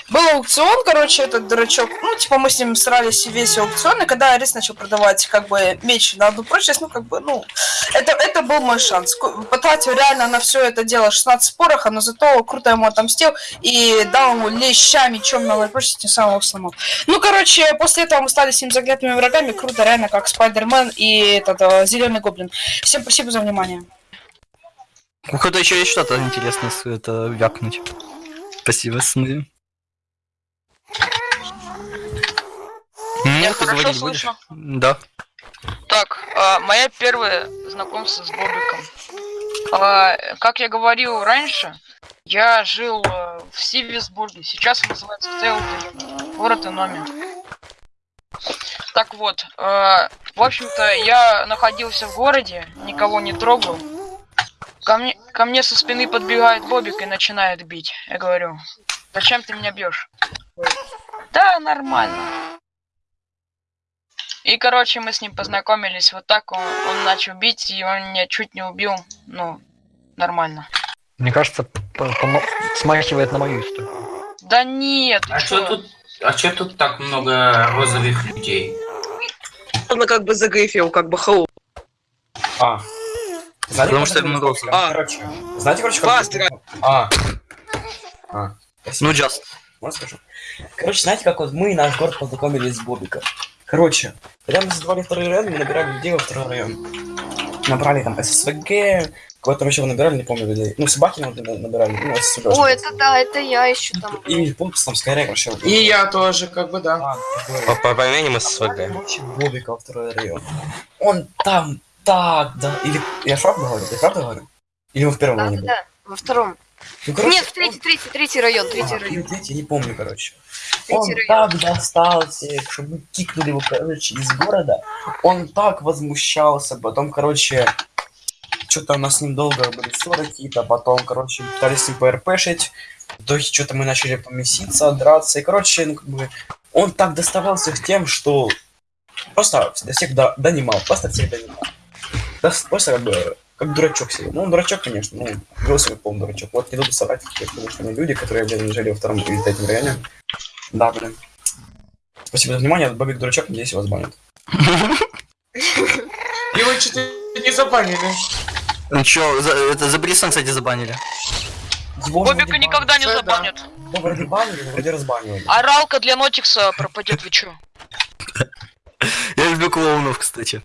[SPEAKER 1] Был аукцион, короче, этот дурачок, ну, типа, мы с ним срались весь аукцион, и когда Арис начал продавать, как бы, меч на одну прочность, ну, как бы, ну, это, это был мой шанс. Потратил реально на все это дело 16 пороха, но зато круто ему отомстил и дал ему леща мечом на новой прочности, тем самым его сломал. Ну, короче, после этого мы стали с ним заклятыми врагами. Круто, реально, как Спайдермен и этот зеленый гоблин. Всем спасибо за внимание.
[SPEAKER 6] У кого-то еще есть что-то интересное с- это вякнуть. Спасибо, сны. Ты
[SPEAKER 5] хорошо
[SPEAKER 6] говорить будешь?
[SPEAKER 5] слышно?
[SPEAKER 6] Да.
[SPEAKER 5] Так, а, моя первое знакомство с Бобиком. А, как я говорил раньше, я жил э, в Сивисбурге. Сейчас он называется Тейлден, город Иноми. Так вот, э, в общем-то, я находился в городе, никого не трогал. Ко мне, ко мне со спины подбегает Бобик и начинает бить. Я говорю, зачем ты меня бьешь? Да, нормально. И, короче, мы с ним познакомились вот так, он, он начал бить, и он меня чуть не убил, ну, нормально.
[SPEAKER 10] Мне кажется, смахивает на мою историю.
[SPEAKER 5] Да нет,
[SPEAKER 13] А что тут, а чё тут так много розовых людей?
[SPEAKER 20] Он как бы загрифил, как бы хау.
[SPEAKER 9] А. Знаете,
[SPEAKER 6] Потому что
[SPEAKER 9] это
[SPEAKER 6] я
[SPEAKER 9] называется?
[SPEAKER 6] А.
[SPEAKER 9] Короче, знаете, короче, как...
[SPEAKER 20] Пастырь.
[SPEAKER 9] А. А.
[SPEAKER 6] Ну, just.
[SPEAKER 9] Можно скажу? Короче, знаете, как вот мы и наш город познакомились с Бобиком? Короче, когда мы создавали второй район, мы набирали людей во второй район. Набрали там ССВГ, кого-то еще набирали, не помню людей. Ну, собаки мы набирали, ну.
[SPEAKER 4] О, это да, это я еще там.
[SPEAKER 9] И пункт там скорее, короче.
[SPEAKER 8] И я тоже, как бы, да.
[SPEAKER 7] По, по поменям СВГ.
[SPEAKER 9] Короче, Бобика второй район. Он там так, да. Или я правду говорю? Я правду говорю? Или вы в первом
[SPEAKER 4] Да,
[SPEAKER 9] районе
[SPEAKER 4] да, во втором.
[SPEAKER 9] Ну, короче,
[SPEAKER 4] Нет, в третий, третий, третий район, третий
[SPEAKER 9] А,
[SPEAKER 4] район.
[SPEAKER 9] третий, не помню, короче.
[SPEAKER 4] Третий
[SPEAKER 9] Он
[SPEAKER 4] район.
[SPEAKER 9] так достал всех, чтобы мы кикнули его, короче, из города. Он так возмущался, потом, короче, что-то у нас с ним долго были ссоры какие-то, потом, короче, пытались с ним ПРПшить. В итоге что-то мы начали помеситься, драться, и, короче, ну, как бы, он так доставал всех тем, что просто до всех до- донимал, просто всех донимал. Да, просто как бы, как дурачок себе. Ну, он дурачок, конечно, ну, вел себя полный дурачок. Вот не буду соврать, что мы люди, которые, блин, жили во втором или третьем районе. Да, блин. Спасибо за внимание, Бобик дурачок, надеюсь, вас банят.
[SPEAKER 8] Его что-то [LAUGHS] не забанили.
[SPEAKER 6] Ну чё, за, это за Брисон, кстати, забанили.
[SPEAKER 5] Бобика никогда не забанят.
[SPEAKER 9] Ну, вроде банили, но вроде разбанивали.
[SPEAKER 5] Оралка для Нотикса пропадет, вы чё?
[SPEAKER 6] Я люблю клоунов, кстати.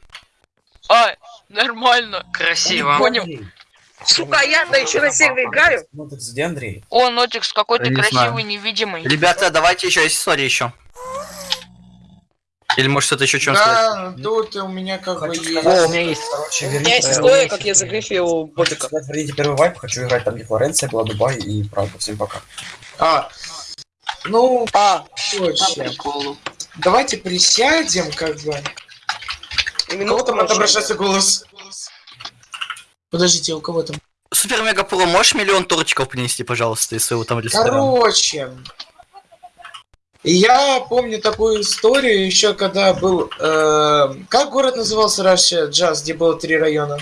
[SPEAKER 5] А, нормально.
[SPEAKER 3] Красиво.
[SPEAKER 5] Понял.
[SPEAKER 20] Сука, я-то еще на сервере играю.
[SPEAKER 9] Так где Андрей?
[SPEAKER 5] О, Нотикс, какой ты
[SPEAKER 6] не
[SPEAKER 5] красивый, невидимый.
[SPEAKER 6] Ребята, давайте еще есть история еще. Или может что-то еще чем?
[SPEAKER 8] Да, тут у меня как бы есть...
[SPEAKER 10] О, у меня есть.
[SPEAKER 20] У меня есть история, как я загрифил Бобика.
[SPEAKER 9] Смотрите первый вайп, хочу играть там, где Флоренция была, Дубай и правда. Всем пока.
[SPEAKER 8] А, ну,
[SPEAKER 20] а,
[SPEAKER 8] точно. Давайте присядем, как бы. У кого там отображается голос? Подождите, у кого там?
[SPEAKER 6] Супер Мега Про, можешь миллион торчиков принести, пожалуйста, из своего там ресторана?
[SPEAKER 8] Короче, я помню такую историю еще, когда был... э, как город назывался раньше, Джаз, где было три района?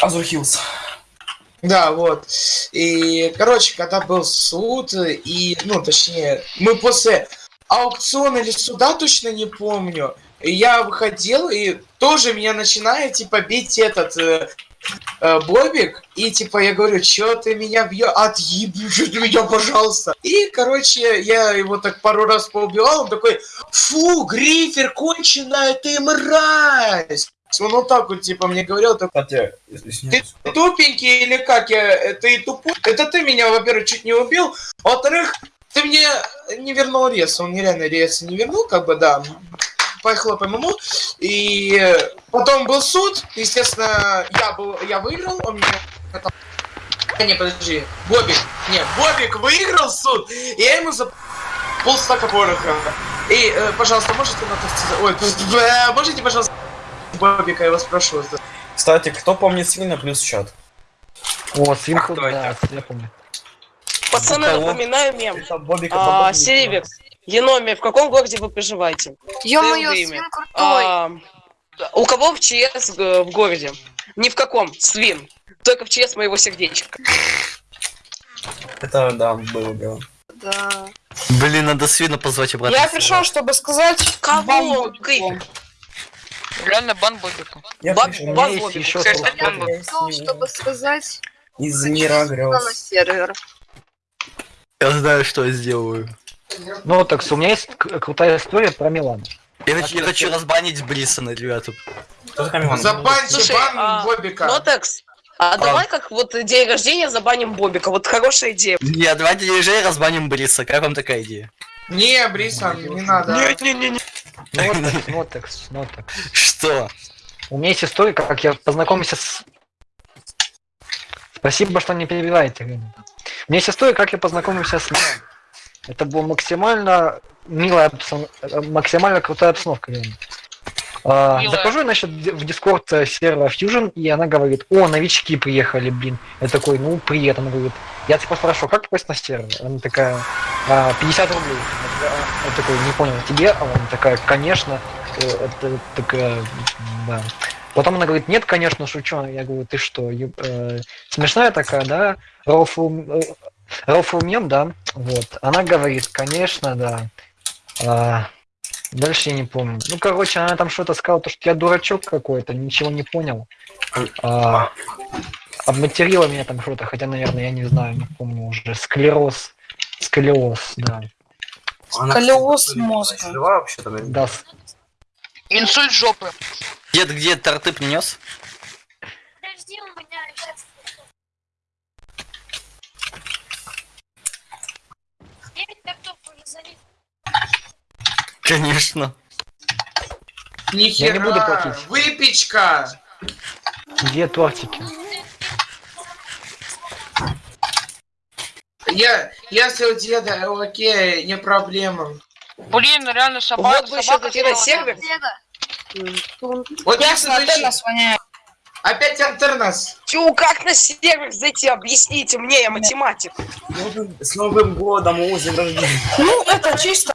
[SPEAKER 9] Азур Хиллз.
[SPEAKER 8] Да, вот. И, короче, когда был суд, и, ну, точнее, мы после аукциона или суда, точно не помню, и я выходил, и тоже меня начинает, типа, бить этот э, э, Бобик, и, типа, я говорю, чё ты меня бьешь? Отъеби ты меня, пожалуйста. И, короче, я его так пару раз поубивал, он такой, фу, Грифер, конченая ты мразь! Он вот так вот, типа, мне говорил, так, ты тупенький или как я, ты тупой? Это ты меня, во-первых, чуть не убил, во-вторых, ты мне не вернул рез, он нереально рез не вернул, как бы, да, поехала по ММУ, и потом был суд, естественно, я был, я выиграл, он меня это- не, подожди, Бобик, не, Бобик выиграл суд, и я ему за полстака пороха. И, э, пожалуйста, можете на Ой, э, можете, пожалуйста, Бобика, я вас прошу.
[SPEAKER 9] Кстати, кто помнит свина плюс чат?
[SPEAKER 10] О, свинку, да, я помню.
[SPEAKER 20] Пацаны, напоминаю мем.
[SPEAKER 9] Бобика,
[SPEAKER 20] А,
[SPEAKER 9] Бобика.
[SPEAKER 20] Еноми, в каком городе вы проживаете?
[SPEAKER 4] Ё-моё, свин крутой.
[SPEAKER 20] А, у кого в ЧС г- в городе? Ни в каком, свин. Только в ЧС моего сердечка.
[SPEAKER 9] Это, да, было дело.
[SPEAKER 4] Да.
[SPEAKER 6] Блин, надо свина позвать обратно.
[SPEAKER 1] Я пришел, чтобы сказать...
[SPEAKER 20] Кого?
[SPEAKER 5] Реально бан Бобику.
[SPEAKER 9] Я пришел
[SPEAKER 20] бан
[SPEAKER 9] есть
[SPEAKER 4] Ну, чтобы сказать
[SPEAKER 9] из мира
[SPEAKER 4] на
[SPEAKER 9] грез.
[SPEAKER 4] сервер.
[SPEAKER 6] Я знаю, что я сделаю.
[SPEAKER 10] Ну, так, у меня есть крутая история про Милан.
[SPEAKER 6] Я хочу, я хочу разбанить Брисона, ребята.
[SPEAKER 8] Забаньте бан
[SPEAKER 20] а,
[SPEAKER 8] Бобика.
[SPEAKER 20] Нотекс, а давай как вот день рождения забаним Бобика. Вот хорошая идея.
[SPEAKER 6] Не, давайте ежей разбаним Бриса. Как вам такая идея?
[SPEAKER 8] Не, Брисон, не надо.
[SPEAKER 20] Не-не-не.
[SPEAKER 10] Нотекс, нотекс, нотекс.
[SPEAKER 6] Что?
[SPEAKER 10] У меня есть история, как я познакомился с... Спасибо, что не перебиваете. У меня есть история, как я познакомился с Милан. Это была максимально милая, э, максимально крутая обстановка. Лена. А, захожу, значит, в дискорд э, сервера Fusion, и она говорит, о, новички приехали, блин. Я такой, ну, привет. Она говорит, я типа спрашиваю, как попасть на сервер? Она такая, «А, 50 рублей. Я такой, не понял, тебе? А она такая, конечно. Э, Это такая, да. Потом она говорит, нет, конечно, шучу. Я говорю, ты что, э, смешная такая, да? Рофл, э, рофл мем, да? Вот. Она говорит, конечно, да. А, дальше я не помню. Ну, короче, она там что-то сказала, то, что я дурачок какой-то, ничего не понял. А, обматерила меня там что-то, хотя, наверное, я не знаю, не помню уже. Склероз. Сколиоз, да.
[SPEAKER 1] Колеос мозга.
[SPEAKER 9] Вообще-то, наверное?
[SPEAKER 10] Да,
[SPEAKER 5] Инсульт жопы.
[SPEAKER 6] Дед, где торты принес?
[SPEAKER 14] Подожди, у меня сейчас...
[SPEAKER 6] Конечно.
[SPEAKER 8] Нихера.
[SPEAKER 10] Я не буду платить.
[SPEAKER 8] Выпечка.
[SPEAKER 10] где тортики?
[SPEAKER 8] Я, если у деда, окей, не проблема.
[SPEAKER 5] Блин, реально собака.
[SPEAKER 20] Вот бы еще какие-то сервер.
[SPEAKER 8] Вот
[SPEAKER 1] нас воняет.
[SPEAKER 8] Опять интернас.
[SPEAKER 20] Тю, как на сервер зайти? Объясните мне, я математик.
[SPEAKER 9] С Новым годом, днем рождения.
[SPEAKER 1] Ну, это чисто.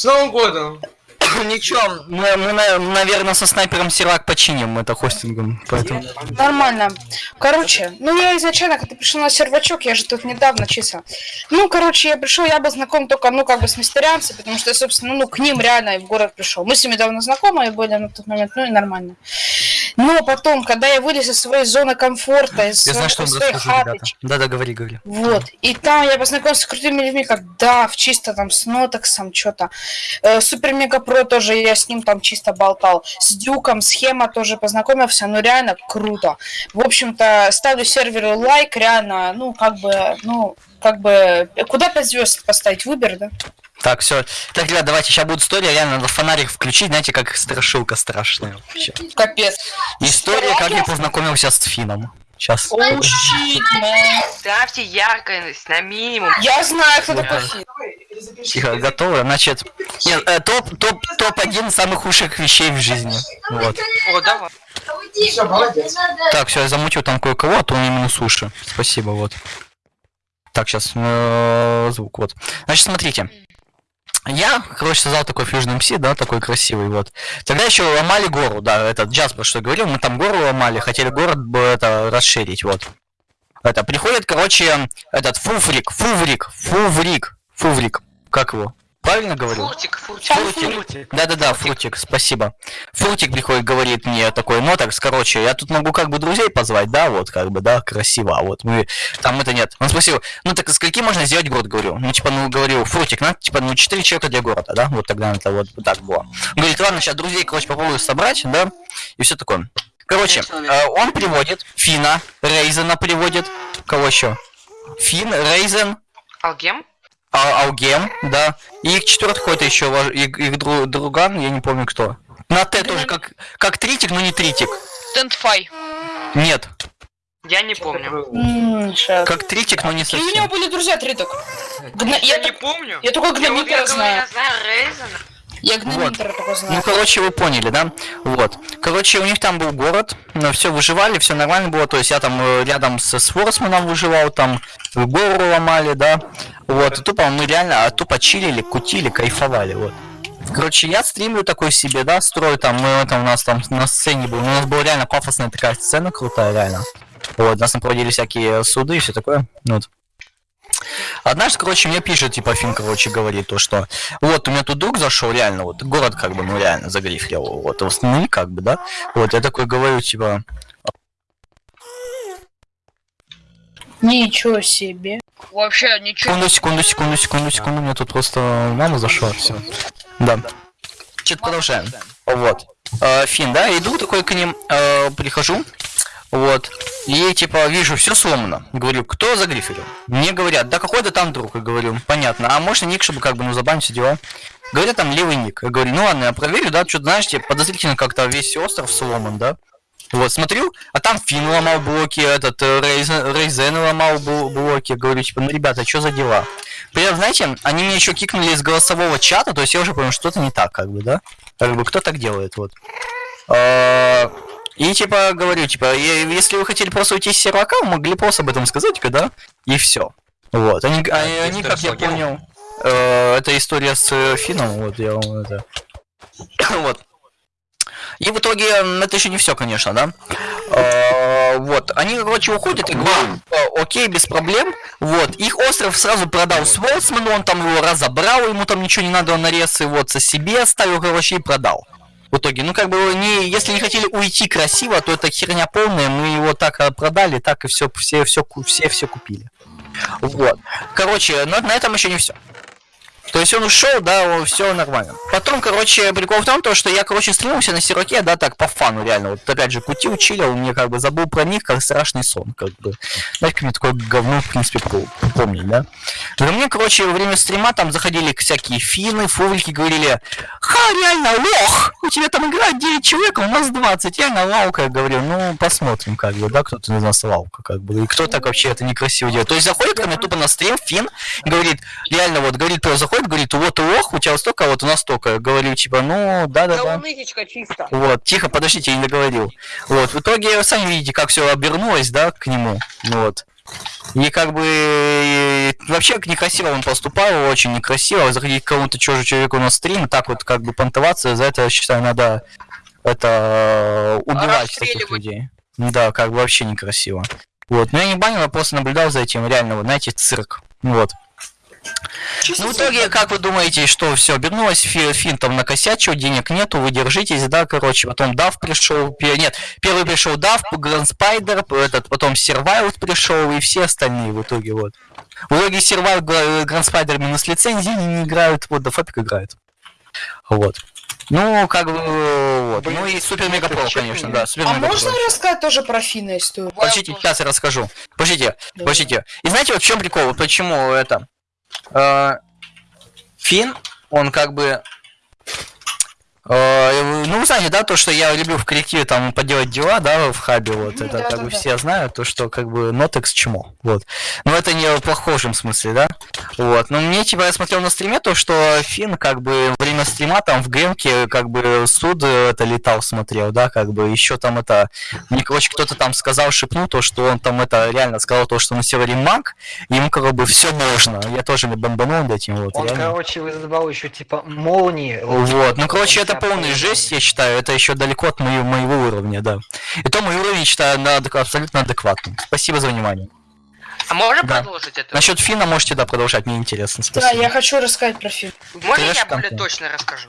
[SPEAKER 8] С Новым годом. [COUGHS]
[SPEAKER 6] Ничего, мы, мы, на- наверное, со снайпером Сирак починим это хостингом. Поэтому...
[SPEAKER 1] Нормально. Короче, ну я изначально, когда пришел на сервачок, я же тут недавно чисто. Ну, короче, я пришел, я был знаком только, ну, как бы с мистерианцами, потому что я, собственно, ну, к ним реально в город пришел. Мы с ними давно знакомы были на тот момент, ну и нормально. Но потом, когда я вылез из своей зоны комфорта, из
[SPEAKER 6] Я
[SPEAKER 1] своей,
[SPEAKER 6] знаю, что
[SPEAKER 1] из своей
[SPEAKER 6] расскажу,
[SPEAKER 1] хаты,
[SPEAKER 6] ребята. Да-да, говори, говори.
[SPEAKER 1] вот. И там я познакомился с крутыми людьми, как Дав, чисто там с Нотексом, что-то. Э, Супер Мега Про тоже я с ним там чисто болтал. С Дюком, схема тоже познакомился, ну реально круто. В общем-то, ставлю серверу лайк, реально, ну как бы, ну, как бы, куда 5 звезд поставить? Выбор, да?
[SPEAKER 6] Так, все. Так, ребят, давайте, сейчас будет история, реально надо фонарик включить, знаете, как страшилка страшная вообще.
[SPEAKER 1] Капец.
[SPEAKER 6] История, как я познакомился с Фином. Сейчас.
[SPEAKER 1] О, щит.
[SPEAKER 3] Ставьте яркость на минимум.
[SPEAKER 1] Я знаю, кто такой Фин.
[SPEAKER 6] Тихо, готовы? Значит, нет, э, топ, топ, топ-1 самых худших вещей в жизни. Вот.
[SPEAKER 3] О, давай.
[SPEAKER 6] Так, все, я замутил там кое-кого, а то у меня минус уши. Спасибо, вот. Так, сейчас звук, вот. Значит, смотрите. Я, короче, создал такой Fusion MC, да, такой красивый, вот. Тогда еще ломали гору, да, этот Джаспер, что говорил, мы там гору ломали, хотели город это расширить, вот. Это, приходит, короче, этот Фуфрик, Фуврик, Фуврик, Фуврик, как его? Правильно говорю?
[SPEAKER 3] Фуртик, фуртик.
[SPEAKER 6] Фрутик. Да-да-да, Фрутик, спасибо. Фрутик приходит, говорит мне такой, ну так, короче, я тут могу как бы друзей позвать, да, вот, как бы, да, красиво, а вот мы, там это нет. Он спросил, ну так скольки можно сделать город, говорю. Ну, типа, ну, говорю, Фрутик, надо, типа, ну, 4 человека для города, да, вот тогда это вот так было. Он говорит, ладно, сейчас друзей, короче, попробую собрать, да, и все такое. Короче, э, он приводит Фина, Рейзена приводит, кого еще? Фин, Рейзен,
[SPEAKER 3] Алгем?
[SPEAKER 6] А, Алгем, да. И их четвертый какой-то еще вож- их, их дру- друган, я не помню кто. На Т тоже как, как тритик, но не тритик.
[SPEAKER 5] Стендфай.
[SPEAKER 6] Нет.
[SPEAKER 3] Я не помню.
[SPEAKER 1] М, щас.
[SPEAKER 6] Как тритик, но не
[SPEAKER 1] И у него
[SPEAKER 6] совсем.
[SPEAKER 1] были друзья триток. Гна-
[SPEAKER 3] Я
[SPEAKER 1] Я,
[SPEAKER 3] не
[SPEAKER 1] так-
[SPEAKER 3] помню.
[SPEAKER 1] я только Гномитера
[SPEAKER 3] говорю,
[SPEAKER 1] знаю.
[SPEAKER 3] я знаю Рейзена.
[SPEAKER 1] Я
[SPEAKER 6] Вот. Ну, короче, вы поняли, да? Вот. Короче, у них там был город, все выживали, все нормально было. То есть я там э, рядом с, с Форсманом выживал, там гору ломали, да. Вот. И тупо мы реально а, тупо чилили, кутили, кайфовали, вот. Короче, я стримлю такой себе, да, строю там, мы там у нас там на сцене был, у нас была реально пафосная такая сцена крутая, реально. Вот, у нас там проводили всякие суды и все такое, вот. Однажды, короче, мне пишет, типа, Фин, короче, говорит то, что вот, у меня тут друг зашел, реально, вот, город, как бы, ну, реально, загрифрил, вот, восстанови, как бы, да, вот, я такой говорю, типа,
[SPEAKER 1] Ничего себе.
[SPEAKER 5] Вообще ничего.
[SPEAKER 6] секунду, секунду, секунду, секунду, секунду, у меня тут просто мама зашла, все, да. Что-то продолжаем, вот, Э, Фин, да, иду такой к ним, э, прихожу, вот, и, типа, вижу, все сломано, говорю, кто загриферил? Мне говорят, да какой-то там друг, я говорю, понятно, а можно ник, чтобы, как бы, ну, забанить все дела? Говорят, там левый ник. Я говорю, ну ладно, я проверю, да, что-то, знаешь, типа, подозрительно как-то весь остров сломан, да? Вот, смотрю, а там Фин ломал блоки, этот, э, Рейзен, Рейзен ломал бл- блоки. Говорю, типа, ну, ребята, что за дела? При этом, знаете, они меня еще кикнули из голосового чата, то есть я уже понял, что-то не так, как бы, да? Как бы, кто так делает, вот. А, И, типа, говорю, типа, если вы хотели просто уйти с сервака, вы могли просто об этом сказать, когда, и все. Вот, они, они, они, как я понял, э, это история с э, Фином, вот, я вам это... [COUGHS] вот. И в итоге, это еще не все, конечно, да? Э, вот, они, короче, уходят и говорят, «Э, окей, без проблем. Вот, их остров сразу продал Сворсману, он там его разобрал, ему там ничего не надо, он нарезы вот со себе оставил, короче, и продал. В итоге, ну как бы, не, если не хотели уйти красиво, то это херня полная, мы его так э, продали, так и все, все, все, все, все купили. Вот. Короче, но на этом еще не все. То есть он ушел, да, все нормально. Потом, короче, прикол в том, то, что я, короче, стримился на сироке, да, так, по фану, реально. Вот опять же, кутил, чилил, мне как бы забыл про них, как страшный сон, как бы. Как мне такое говно, в принципе, помнить, да? Но мне, короче, во время стрима там заходили всякие финны, фувлики, говорили, ха, реально, лох! У тебя там играет 9 человек, а у нас 20, реально лаука, я говорю, ну, посмотрим, как бы, да, кто-то из нас лаука, как бы, и кто так вообще это некрасиво делает. То есть заходит ко мне тупо на стрим, фин, и говорит, реально, вот, говорит, кто заходит, говорит, вот лох, у тебя столько, а вот у нас столько. Говорю, типа, ну, да-да-да.
[SPEAKER 20] Унытичка чисто.
[SPEAKER 6] Вот, тихо, подождите, я не договорил. Вот, в итоге вы сами видите, как все обернулось, да, к нему. Вот. И как бы вообще некрасиво он поступал, очень некрасиво. Заходить к кому-то чужому человеку на стрим, так вот как бы понтоваться, за это, я считаю, надо это убивать таких людей. Да, как бы вообще некрасиво. Вот, но я не банил, я просто наблюдал за этим, реально, вот, знаете, цирк. Вот. Ну, в итоге, как вы думаете, что все обернулось, Фи- Фин там накосячил, денег нету, вы держитесь, да, короче, потом Дав пришел, нет, первый пришел Дав, Гранд Спайдер, этот, потом Сервайлд пришел и все остальные в итоге, вот. В итоге Сервайлд, Гранд Спайдер минус лицензии не, играют, вот, да Фапик играет. Вот. Ну, как бы, вот. Ну и Супер Мега Про, конечно, да, Супер
[SPEAKER 1] А можно рассказать тоже про Фина историю?
[SPEAKER 6] Подождите, сейчас я расскажу. Подождите, подождите. И знаете, вот в чем прикол? Почему это? Э, Фин, он как бы... э, ну, вы знаете, да, то, что я люблю в коллективе там поделать дела, да, в хабе, вот, это
[SPEAKER 1] да,
[SPEAKER 6] как
[SPEAKER 1] да,
[SPEAKER 6] бы
[SPEAKER 1] да.
[SPEAKER 6] все знают, то, что как бы нотекс чмо, вот. Но это не в плохом смысле, да, вот. Но мне, типа, я смотрел на стриме то, что Фин, как бы, время стрима там в гемке, как бы, суд э, это летал, смотрел, да, как бы, еще там это, мне, короче, кто-то там сказал, шепнул то, что он там это реально сказал то, что на севере маг, ему как бы все можно. Я тоже не бомбанул над этим, вот,
[SPEAKER 10] Он,
[SPEAKER 6] реально.
[SPEAKER 10] короче, вызывал еще типа молнии.
[SPEAKER 6] Вот, ну, короче, это полная жесть, я считаю, это еще далеко от моего, моего уровня, да. И то мой уровень, считаю, на абсолютно адекватным. Спасибо за внимание.
[SPEAKER 3] А можно
[SPEAKER 6] Да.
[SPEAKER 3] продолжить это?
[SPEAKER 6] Насчет Фина можете, да, продолжать, мне интересно,
[SPEAKER 1] Да,
[SPEAKER 6] спасибо.
[SPEAKER 1] я хочу рассказать про фильм.
[SPEAKER 3] Можно я более
[SPEAKER 6] контент.
[SPEAKER 3] точно расскажу?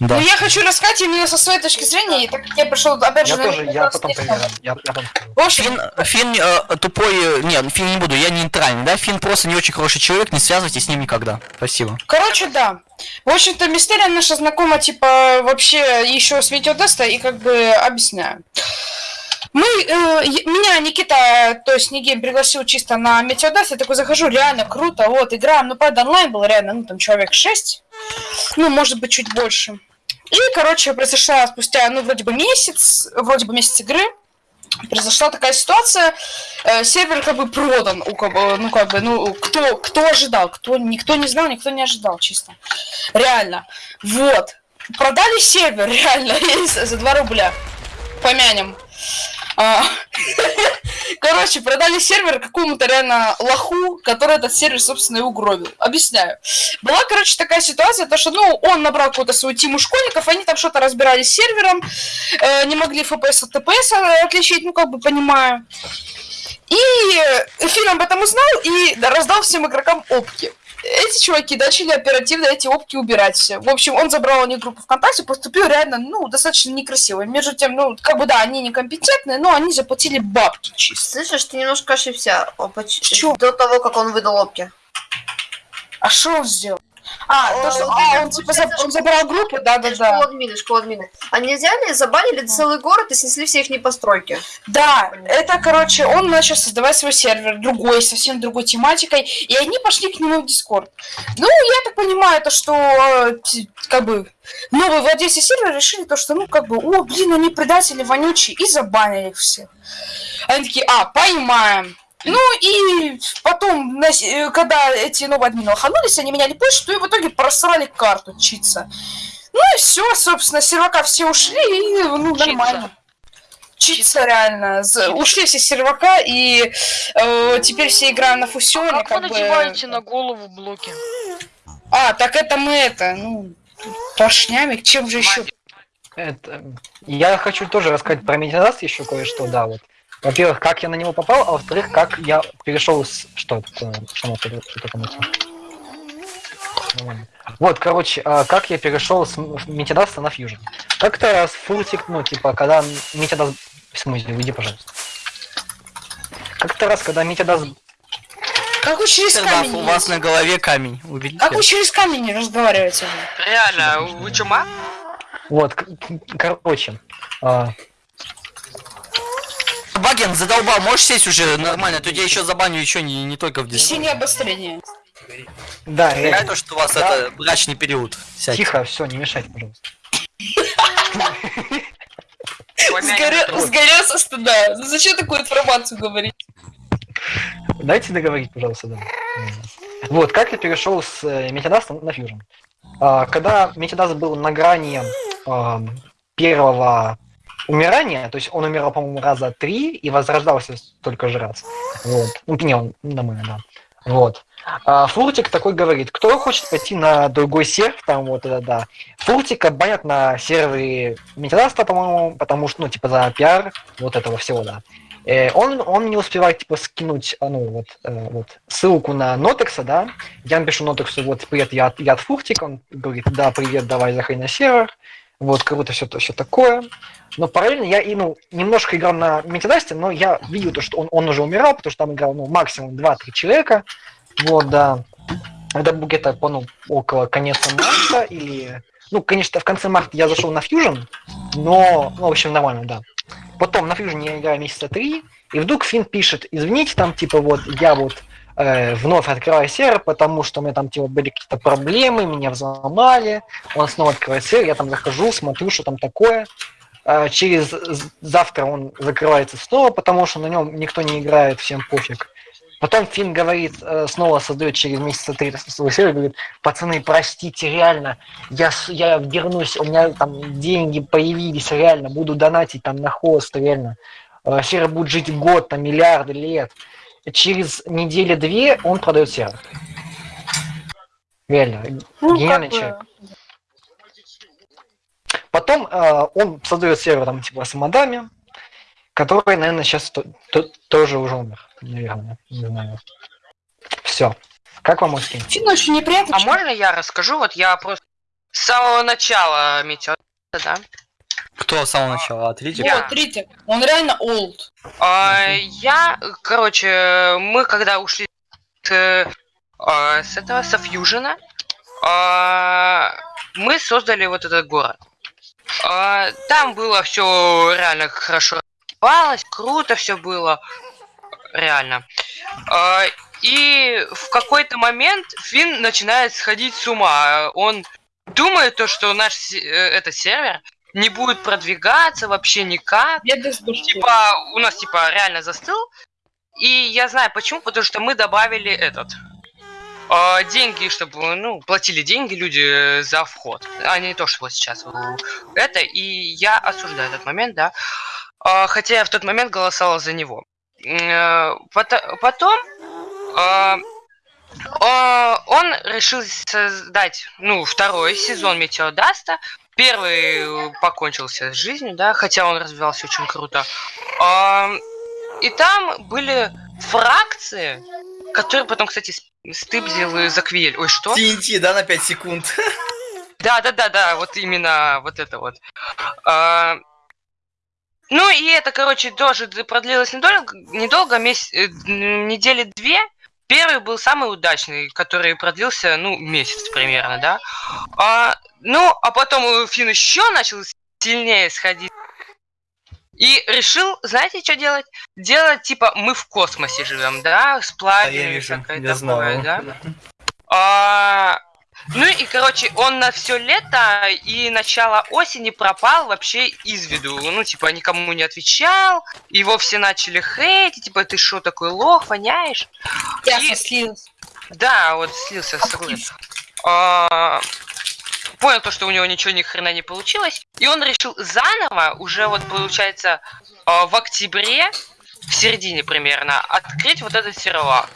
[SPEAKER 6] Да.
[SPEAKER 1] Ну, я хочу рассказать именно со своей точки зрения, и так как я пришел, опять же,
[SPEAKER 10] Я тоже, я потом
[SPEAKER 1] не знаю.
[SPEAKER 10] Я, я потом
[SPEAKER 1] В общем,
[SPEAKER 6] Фин, Фин э, тупой, э, нет, Фин не буду, я не нейтральный, да, Фин просто не очень хороший человек, не связывайтесь с ним никогда. Спасибо.
[SPEAKER 1] Короче, да. В общем-то, Мистерия наша знакома, типа, вообще еще с Метеодеста, и как бы объясняю. Мы, э, меня Никита, то есть Нигейм пригласил чисто на Метеодест, я такой захожу, реально круто, вот, играем, ну, правда, онлайн был реально, ну, там, человек 6, ну, может быть, чуть больше. И, короче, произошла спустя, ну, вроде бы месяц, вроде бы месяц игры, произошла такая ситуация, э, сервер как бы продан, у кого, ну как бы, ну кто, кто ожидал, кто, никто не знал, никто не ожидал, чисто, реально, вот, продали сервер, [LAUGHS] реально, [LAUGHS] за за 2 рубля, помянем, [LAUGHS] короче, продали сервер какому-то реально лоху, который этот сервер, собственно, и угробил, объясняю, была, короче, такая ситуация, то что, ну, он набрал какую-то свою тиму школьников, они там что-то разбирались с сервером, э, не могли FPS от TPS отличить, ну, как бы понимаю. И Эфир об этом узнал и раздал всем игрокам опки. Эти чуваки начали оперативно эти опки убирать все. В общем, он забрал у них группу ВКонтакте, поступил реально, ну, достаточно некрасиво. Между тем, ну, как бы, да, они некомпетентные, но они заплатили бабки чисто.
[SPEAKER 4] Слышишь, ты немножко ошибся. О, поч-
[SPEAKER 1] чём?
[SPEAKER 4] До того, как он выдал опки.
[SPEAKER 1] А что он сделал? А, то, что, а, он, типа, заб- он забрал группу, да-да-да.
[SPEAKER 4] Школа админы, школа админы. Они взяли, забанили целый город и снесли все их постройки.
[SPEAKER 1] Да, это, короче, он начал создавать свой сервер, другой, совсем другой тематикой, и они пошли к нему в Дискорд. Ну, я так понимаю, то, что, э, как бы, новые владельцы сервера решили то, что, ну, как бы, о, блин, они предатели вонючие, и забанили их всех. Они такие, а, поймаем. Ну и потом, э, когда эти новые админы лоханулись, они меняли почту и в итоге просрали карту читься. Ну и все, собственно, сервака все ушли, и ну, нормально. Читься реально. З- Ушли все сервака, и э, теперь все играем на фусионе.
[SPEAKER 5] А Как вы
[SPEAKER 1] как бы...
[SPEAKER 5] надеваете на голову блоки?
[SPEAKER 1] А, так это мы это, ну, поршнями, чем же еще?
[SPEAKER 10] Это... Я хочу тоже рассказать про Медиадаст еще кое-что, да, вот. Во-первых, как я на него попал, а во-вторых, как я перешел с... Что такое. Вот, короче, а, как я перешел с Метадаста на Fusion. Как-то раз фуртик, ну, типа, когда Метадаст... В смысле, уйди, пожалуйста. Как-то раз, когда Метадаст...
[SPEAKER 1] Как вы через
[SPEAKER 6] Тогда
[SPEAKER 1] камень?
[SPEAKER 6] у вас на голове камень, увидите?
[SPEAKER 1] Как вы через камень не разговариваете?
[SPEAKER 3] Реально, вы чума?
[SPEAKER 10] Вот, короче,
[SPEAKER 6] Баген, задолбал, можешь сесть уже нормально, то я еще забаню еще не, не только в Дискорде.
[SPEAKER 1] Синее обострение.
[SPEAKER 10] да,
[SPEAKER 6] Я
[SPEAKER 10] реально.
[SPEAKER 6] то, что у вас
[SPEAKER 10] Да.
[SPEAKER 6] это брачный период. Сядьте.
[SPEAKER 10] Тихо, все, не мешайте, пожалуйста.
[SPEAKER 1] Сгорел, со стыда. Ну зачем такую информацию говорить?
[SPEAKER 10] Дайте договорить, пожалуйста, да. Вот, как я перешел с э, Метадаста на Fusion. А, когда Метадаст был на грани первого умирания, то есть он умирал, по-моему, раза три и возрождался только же раз. Вот. Ну, не, он нормально, да. Вот. А Фуртик такой говорит, кто хочет пойти на другой сервер, там вот это да. Фуртика банят на сервере Метадаста, по-моему, потому что, ну, типа, за пиар вот этого всего, да. Э, он, он не успевает, типа, скинуть, а, ну, вот, э, вот, ссылку на Нотекса, да. Я напишу Нотексу, вот, привет, я, я от Фуртика. Он говорит, да, привет, давай заходи на сервер. Вот, круто, все, все такое. Но параллельно я и, ну, немножко играл на Метадасте, но я видел то, что он, он уже умирал, потому что там играл, ну, максимум 2-3 человека. Вот, да. Это был где-то, по, ну, около конца марта или... Ну, конечно, в конце марта я зашел на Fusion, но, ну, в общем, нормально, да. Потом на Fusion я играю месяца три, и вдруг Финн пишет, извините, там, типа, вот, я вот э, вновь открываю сервер, потому что у меня там типа были какие-то проблемы, меня взломали. Он снова открывает сервер, я там захожу, смотрю, что там такое. Э, через завтра он закрывается снова, потому что на нем никто не играет, всем пофиг. Потом Финн говорит, э, снова создает через месяца три свой сервер, говорит, пацаны, простите, реально, я, я вернусь, у меня там деньги появились, реально, буду донатить там на хост, реально. Сервер будет жить год, там, миллиарды лет. Через недели-две он продает сервер. Реально,
[SPEAKER 1] Ну,
[SPEAKER 10] гениальный
[SPEAKER 1] как бы,
[SPEAKER 10] человек. Потом э, он создает сервер там типа с модами, который, наверное, сейчас тоже уже умер, наверное, не знаю. Все. Как вам Оскин?
[SPEAKER 1] Фин очень неприятно.
[SPEAKER 3] А можно я расскажу? Вот я просто с самого начала метеор, да?
[SPEAKER 6] Кто с самого начала? Отличие?
[SPEAKER 3] Я.
[SPEAKER 1] Вот, смотрите, он реально олд.
[SPEAKER 3] А, я, короче, мы когда ушли с, а, с этого, со Фьюжена, а, мы создали вот этот город. А, там было все реально хорошо развивалось, круто все было, реально. А, и в какой-то момент Финн начинает сходить с ума. Он думает то, что наш э, этот сервер не будет продвигаться вообще никак. Типа, у нас типа реально застыл. И я знаю почему, потому что мы добавили этот э, деньги, чтобы, ну, платили деньги люди э, за вход, а не то, что вот сейчас это. И я осуждаю этот момент, да. Э, хотя я в тот момент голосовал за него. Э, пото- Потом э, он решил создать, ну, второй сезон Метеодаста. Первый э, покончился с жизнью, да, хотя он развивался очень круто. И там были фракции, которые потом, кстати, стыбзил заквель. Ой, что?
[SPEAKER 6] TNT, да, на 5 секунд. [LAUGHS]
[SPEAKER 3] Да, да, да, да, вот именно вот это вот. А, ну и это, короче, тоже продлилось недолго, недолго месяц, э, недели две. Первый был самый удачный, который продлился, ну, месяц примерно, да. А, ну, а потом э, Финн еще начал сильнее сходить. И решил, знаете, что делать? Делать, типа, мы в космосе живем, да, с пламенем и
[SPEAKER 6] вижу,
[SPEAKER 3] всякое
[SPEAKER 6] я
[SPEAKER 3] такое,
[SPEAKER 6] знаю.
[SPEAKER 3] да. А, ну и, короче, он на все лето и начало осени пропал вообще из виду. Ну, типа, никому не отвечал. Его все начали хейтить, типа, ты что, такой лох, воняешь?
[SPEAKER 1] Ясно, слился.
[SPEAKER 3] Да, вот слился, согласен. А, понял то, что у него ничего ни хрена не получилось. И он решил заново, уже вот получается а, в октябре, в середине примерно, открыть вот этот сервак.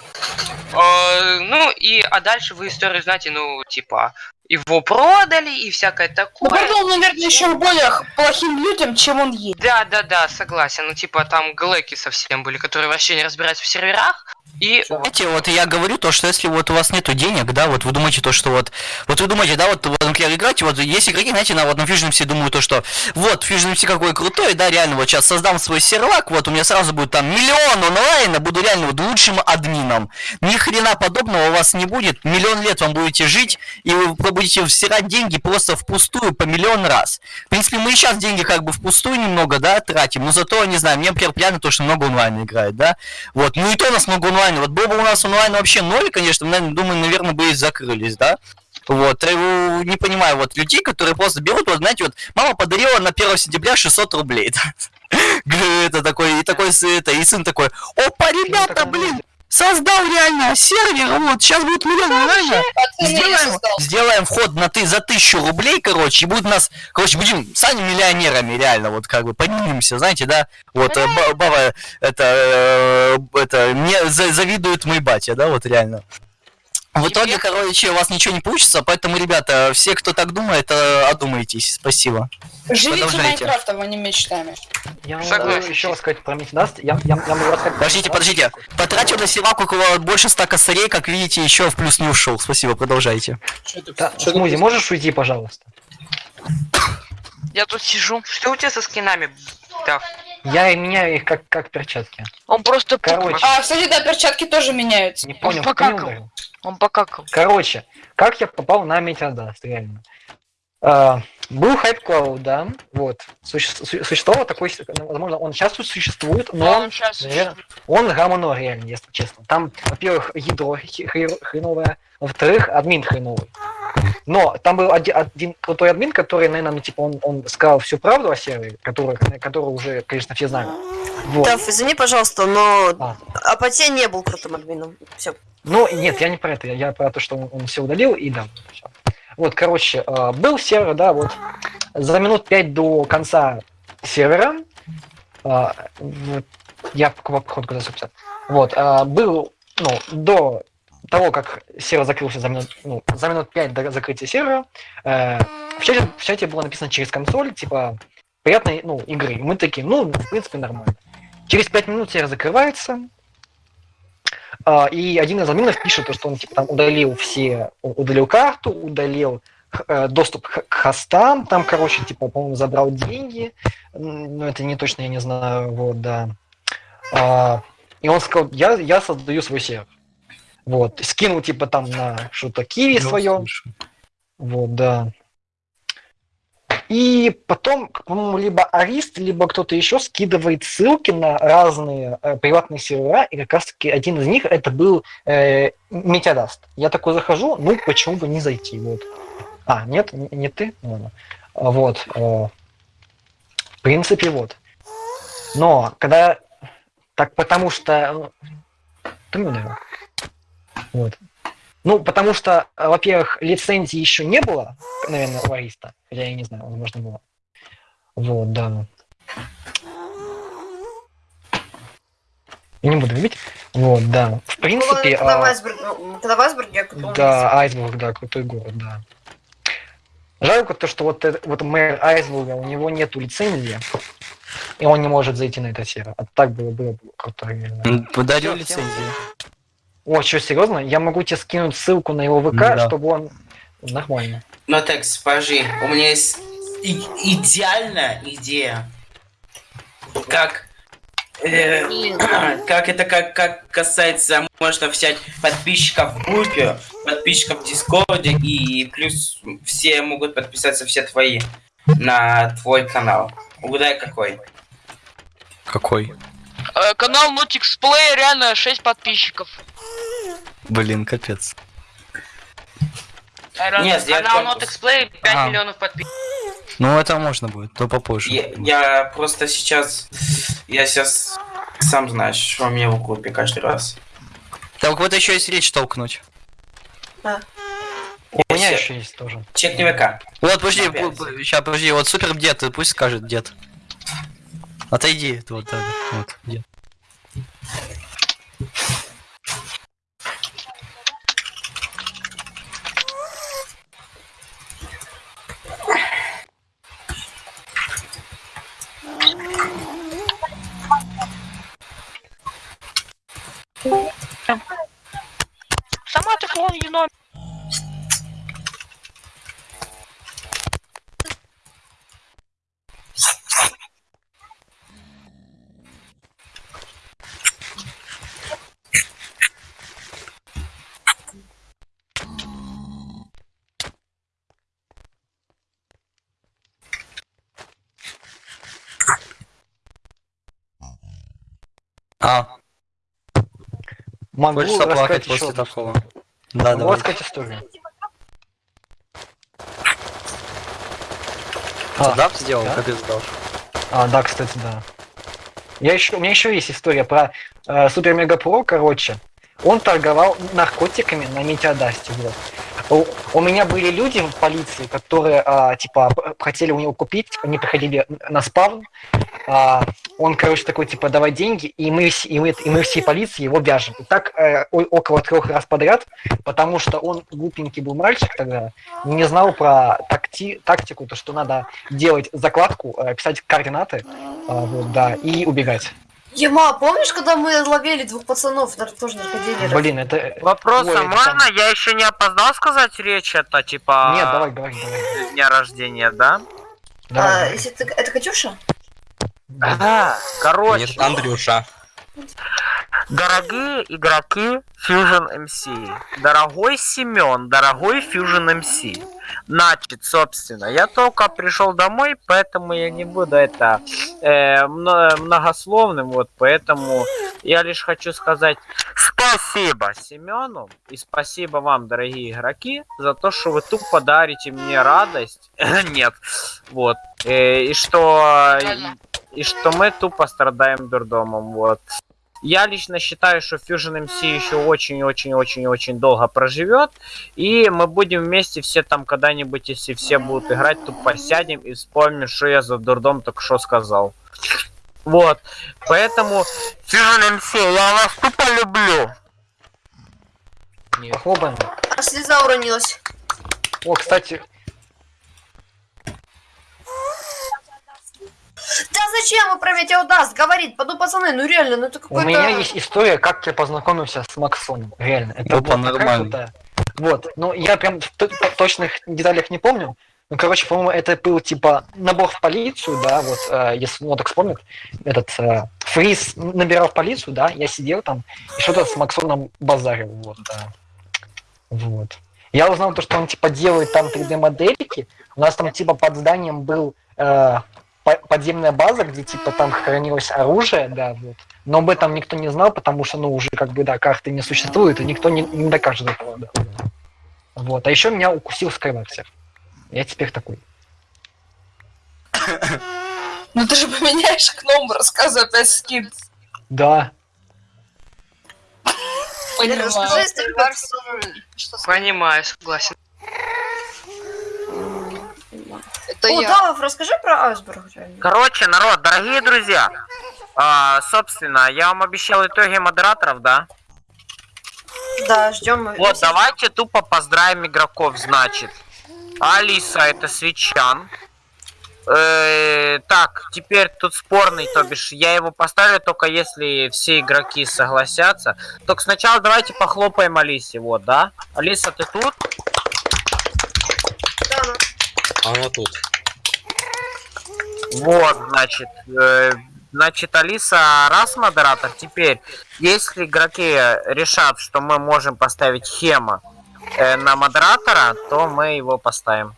[SPEAKER 3] А, ну и, а дальше вы историю знаете, ну, типа, его продали и всякое
[SPEAKER 1] Ну,
[SPEAKER 3] такое.
[SPEAKER 1] продал, наверное, еще более плохим людям, чем он есть.
[SPEAKER 3] Да, да, да, согласен. Ну, типа, там глэки совсем были, которые вообще не разбираются в серверах. И
[SPEAKER 6] Знаете, вот я говорю то, что если вот у вас нету денег, да, вот вы думаете то, что вот, вот вы думаете, да, вот, вот например, играете, вот есть игроки, знаете, на вот на Fusion все думают то, что вот Fusion MC какой крутой, да, реально, вот сейчас создам свой сервак, вот у меня сразу будет там миллион онлайна, буду реально вот лучшим админом. Ни хрена подобного у вас не будет, миллион лет вам будете жить, и вы будете всирать деньги просто впустую по миллион раз. В принципе, мы и сейчас деньги как бы впустую немного, да, тратим, но зато, не знаю, мне, например, приятно то, что много онлайна играет, да, вот, ну и то у нас много онлайна, вот был бы у нас онлайн вообще ноль, конечно, мы, думаю, наверное, бы и закрылись, да, вот, э, не понимаю, вот, людей, которые просто берут, вот, знаете, вот, мама подарила на 1 сентября 600 рублей, [LAUGHS] это такой, и такой, это, и сын такой, опа, ребята, блин, создал реально сервер, вот, сейчас будет миллион
[SPEAKER 1] я
[SPEAKER 6] сделаем, сделаем вход на ты за тысячу рублей, короче, и будет нас, короче, будем сами миллионерами, реально, вот, как бы, поднимемся, знаете, да, вот, э, ба- баба, это, э, это, мне за- завидует мой батя, да, вот, реально. В итоге, короче, у вас ничего не получится, поэтому, ребята, все, кто так думает, э, одумайтесь, спасибо.
[SPEAKER 1] Живите. Майнкрафтом, а не мечтами.
[SPEAKER 10] Я могу еще рассказать про Метадаст. Я, я, я могу рассказать
[SPEAKER 6] Подождите, подождите. Потратил на сервак около больше ста косарей, как видите, еще в плюс не ушел. Спасибо, продолжайте.
[SPEAKER 10] Да, Смузи, можешь уйти, пожалуйста?
[SPEAKER 3] я тут сижу. Что у тебя со скинами? Так.
[SPEAKER 10] Я и меняю их как, как перчатки.
[SPEAKER 5] Он просто
[SPEAKER 10] Короче,
[SPEAKER 1] А, кстати, да, перчатки тоже меняются.
[SPEAKER 10] не понял,
[SPEAKER 5] покакал. Он покакал.
[SPEAKER 10] Короче, как я попал на Метадаст, реально. А, был Cloud, да, вот. Суще- су- существовал такой, ну, возможно, он сейчас тут существует, но
[SPEAKER 5] Да,
[SPEAKER 10] он,
[SPEAKER 5] он щас
[SPEAKER 10] наверно, он гамоно реально, если честно. Там, во-первых, ядро хреновое, во-вторых, админ хреновый. Но там был оди- один крутой админ, который, наверное, ну, типа, он, он сказал всю правду о сервере, которую, которую уже, конечно, все знают. Вот.
[SPEAKER 15] Таф, извини, пожалуйста, но Апатия не был крутым админом. Все.
[SPEAKER 10] Ну, нет, я не про это, я, про то, что он, все удалил, и да. всё. Вот, короче, э, был сервер, да, вот, за минут пять до конца сервера, вот, я походу куда записал, вот, э, был, ну, до того, как сервер закрылся за минут, ну, за минут пять до закрытия сервера, э, в, чате, в чате было написано через консоль, типа, приятной, ну, игры. Мы такие, ну, в принципе, нормально. Через пять минут сервер закрывается, а, и один из админов пишет, то, что он типа там удалил все, удалил карту, удалил э, доступ к хостам, там, короче, типа, по-моему, забрал деньги, но это не точно, я не знаю, вот, да. А, и он сказал, я, я создаю свой сервер. Вот, скинул, типа, там на что-то киви
[SPEAKER 6] Ну,
[SPEAKER 10] свое. Вот, да. И потом, по-моему, либо Арист, либо кто-то еще скидывает ссылки на разные э, приватные сервера, и как раз-таки один из них это был э, Метеодаст. Я такой захожу, ну почему бы не зайти, вот. А, нет, не, ты? Ну, ладно. А, Вот. э, в принципе, вот. Но, когда... Так потому что... ну, Ты ударил. Вот. Ну, потому что, э, во-первых, лицензии еще не было, наверное, у Ариста. Хотя я не знаю, возможно, было. Вот, да. Я не буду любить. Вот, да. В принципе,
[SPEAKER 15] когда, в
[SPEAKER 10] а,
[SPEAKER 15] Айсберг- ну, когда в Айсберге я
[SPEAKER 10] да, Айсбург, да, крутой город, да. Жалко то, что вот, это- вот мэр Айсбурга, у него нету лицензии, и он не может зайти на этот сервер. А так было, было бы круто, реально. Всем-
[SPEAKER 6] лицензию.
[SPEAKER 10] О, что, серьезно? Я могу тебе скинуть ссылку на его ВК,
[SPEAKER 6] Да.
[SPEAKER 10] чтобы он... Нормально.
[SPEAKER 13] Ну так, подожди, у меня есть и- идеальная идея. Как э, [CLEARS THROAT] как это как, как касается, можно взять подписчиков в группе, подписчиков в Дискорде, и плюс все могут подписаться, все твои, на твой канал. Угадай какой.
[SPEAKER 6] Какой?
[SPEAKER 5] Э, канал Notix Play реально 6 подписчиков.
[SPEAKER 6] Блин, капец.
[SPEAKER 13] Нет, сделать
[SPEAKER 3] Канал
[SPEAKER 13] конкурс.
[SPEAKER 3] Not Play 5
[SPEAKER 6] Ага.
[SPEAKER 3] миллионов подписчиков.
[SPEAKER 6] Ну, это можно будет, то попозже.
[SPEAKER 13] Я, я просто сейчас, я сейчас сам знаешь, что мне в группе каждый раз.
[SPEAKER 6] Так вот еще есть речь толкнуть.
[SPEAKER 10] У меня еще есть тоже.
[SPEAKER 13] Чекни ВК.
[SPEAKER 6] Вот, подожди, сейчас, подожди, вот супер дед, пусть скажет дед. Отойди, вот, да, вот, дед.
[SPEAKER 5] Сама ты клон еном.
[SPEAKER 6] А,
[SPEAKER 10] Могу
[SPEAKER 6] хочется плакать после
[SPEAKER 10] одну
[SPEAKER 6] такого. Да,
[SPEAKER 10] Могу
[SPEAKER 6] давай.
[SPEAKER 10] рассказать историю.
[SPEAKER 6] Стендап сделал,
[SPEAKER 10] да?
[SPEAKER 6] капец дал.
[SPEAKER 10] А, да, кстати, да. Я еще, у меня еще есть история про э, Супер Мега Про, короче. Он торговал наркотиками на Метеодасте. Вот. У, у меня были люди в полиции, которые, а, типа, хотели у него купить, они приходили на спавн. а, он, короче, такой, типа, давай деньги, и мы, и мы, и мы всей полиции его вяжем. И так э, о- около трех раз подряд, потому что он глупенький был мальчик тогда, не знал про такти, тактику, то, что надо делать закладку, э, писать координаты, а, вот, да, и убегать.
[SPEAKER 15] Ема, помнишь, когда мы ловили двух пацанов, тоже наркодилеров?
[SPEAKER 10] Блин, это...
[SPEAKER 21] Вопрос,
[SPEAKER 10] Ой,
[SPEAKER 21] а
[SPEAKER 10] это
[SPEAKER 21] можно?
[SPEAKER 10] там-
[SPEAKER 21] Я еще не опоздал сказать речь, это типа...
[SPEAKER 10] Нет, давай, давай, давай.
[SPEAKER 21] Дня рождения, да?
[SPEAKER 15] А, если ты... Это Катюша?
[SPEAKER 21] Да, короче.
[SPEAKER 7] Нет, Андрюша.
[SPEAKER 21] Дорогие игроки Fusion MC, дорогой Семен, дорогой Fusion MC. Значит, собственно, я только пришел домой, поэтому я не буду это э, мно- многословным, вот, поэтому я лишь хочу сказать спасибо Семену и спасибо вам, дорогие игроки, за то, что вы тупо дарите мне радость. [LAUGHS] Нет, вот, Э, и что и что мы тупо страдаем дурдомом, вот. Я лично считаю, что Fusion MC еще очень-очень-очень-очень долго проживет, и мы будем вместе все там когда-нибудь, если все будут играть, тупо сядем и вспомним, что я за дурдом только что сказал. Вот, поэтому Fusion MC, я вас тупо люблю.
[SPEAKER 10] Похлопаем.
[SPEAKER 15] А слеза уронилась.
[SPEAKER 10] О, кстати,
[SPEAKER 15] Да зачем про метеодаст? Говорит, поду пацаны, ну реально, ну это
[SPEAKER 10] у
[SPEAKER 15] какой-то...
[SPEAKER 10] меня есть история, как я познакомился с Максоном. Реально. Это было
[SPEAKER 6] нормально.
[SPEAKER 10] крутая. Вот. Ну, я прям в точных деталях не помню. Ну, короче, по-моему, это был типа набор в полицию, да, вот, э, если ну, так вспомнит, этот э, Фриз набирал в полицию, да, я сидел там и что-то с Максоном базарил, вот, да. Вот. Я узнал то, что он типа делает там 3D-модельки. У нас там типа под зданием был э, подземная база, где типа там хранилось оружие, да, вот. Но об этом никто не знал, потому что, ну, уже как бы, да, карты не существует, и никто не, не докажет этого, да. Вот. А еще меня укусил Скайваксер. Я теперь такой. [COUGHS]
[SPEAKER 1] Ну ты же поменяешь гном, рассказывай опять скин.
[SPEAKER 10] Да.
[SPEAKER 1] Понимаю.
[SPEAKER 3] Понимаю, согласен.
[SPEAKER 4] Это
[SPEAKER 15] О,
[SPEAKER 4] я.
[SPEAKER 15] Давов, расскажи про айсберг. реально.
[SPEAKER 21] Короче, народ, дорогие друзья, а, собственно, я вам обещал итоги модераторов, да?
[SPEAKER 15] Да, ждем.
[SPEAKER 21] Вот, давайте тупо поздравим игроков, значит. Алиса, это Свечан. Э, так, теперь тут спорный, то бишь я его поставлю только если все игроки согласятся. Только сначала давайте похлопаем Алисе, вот, да? Алиса, ты тут?
[SPEAKER 7] Она тут.
[SPEAKER 21] Вот, значит, э, значит, Алиса, раз модератор, теперь, если игроки решат, что мы можем поставить Хема э, на модератора, то мы его поставим.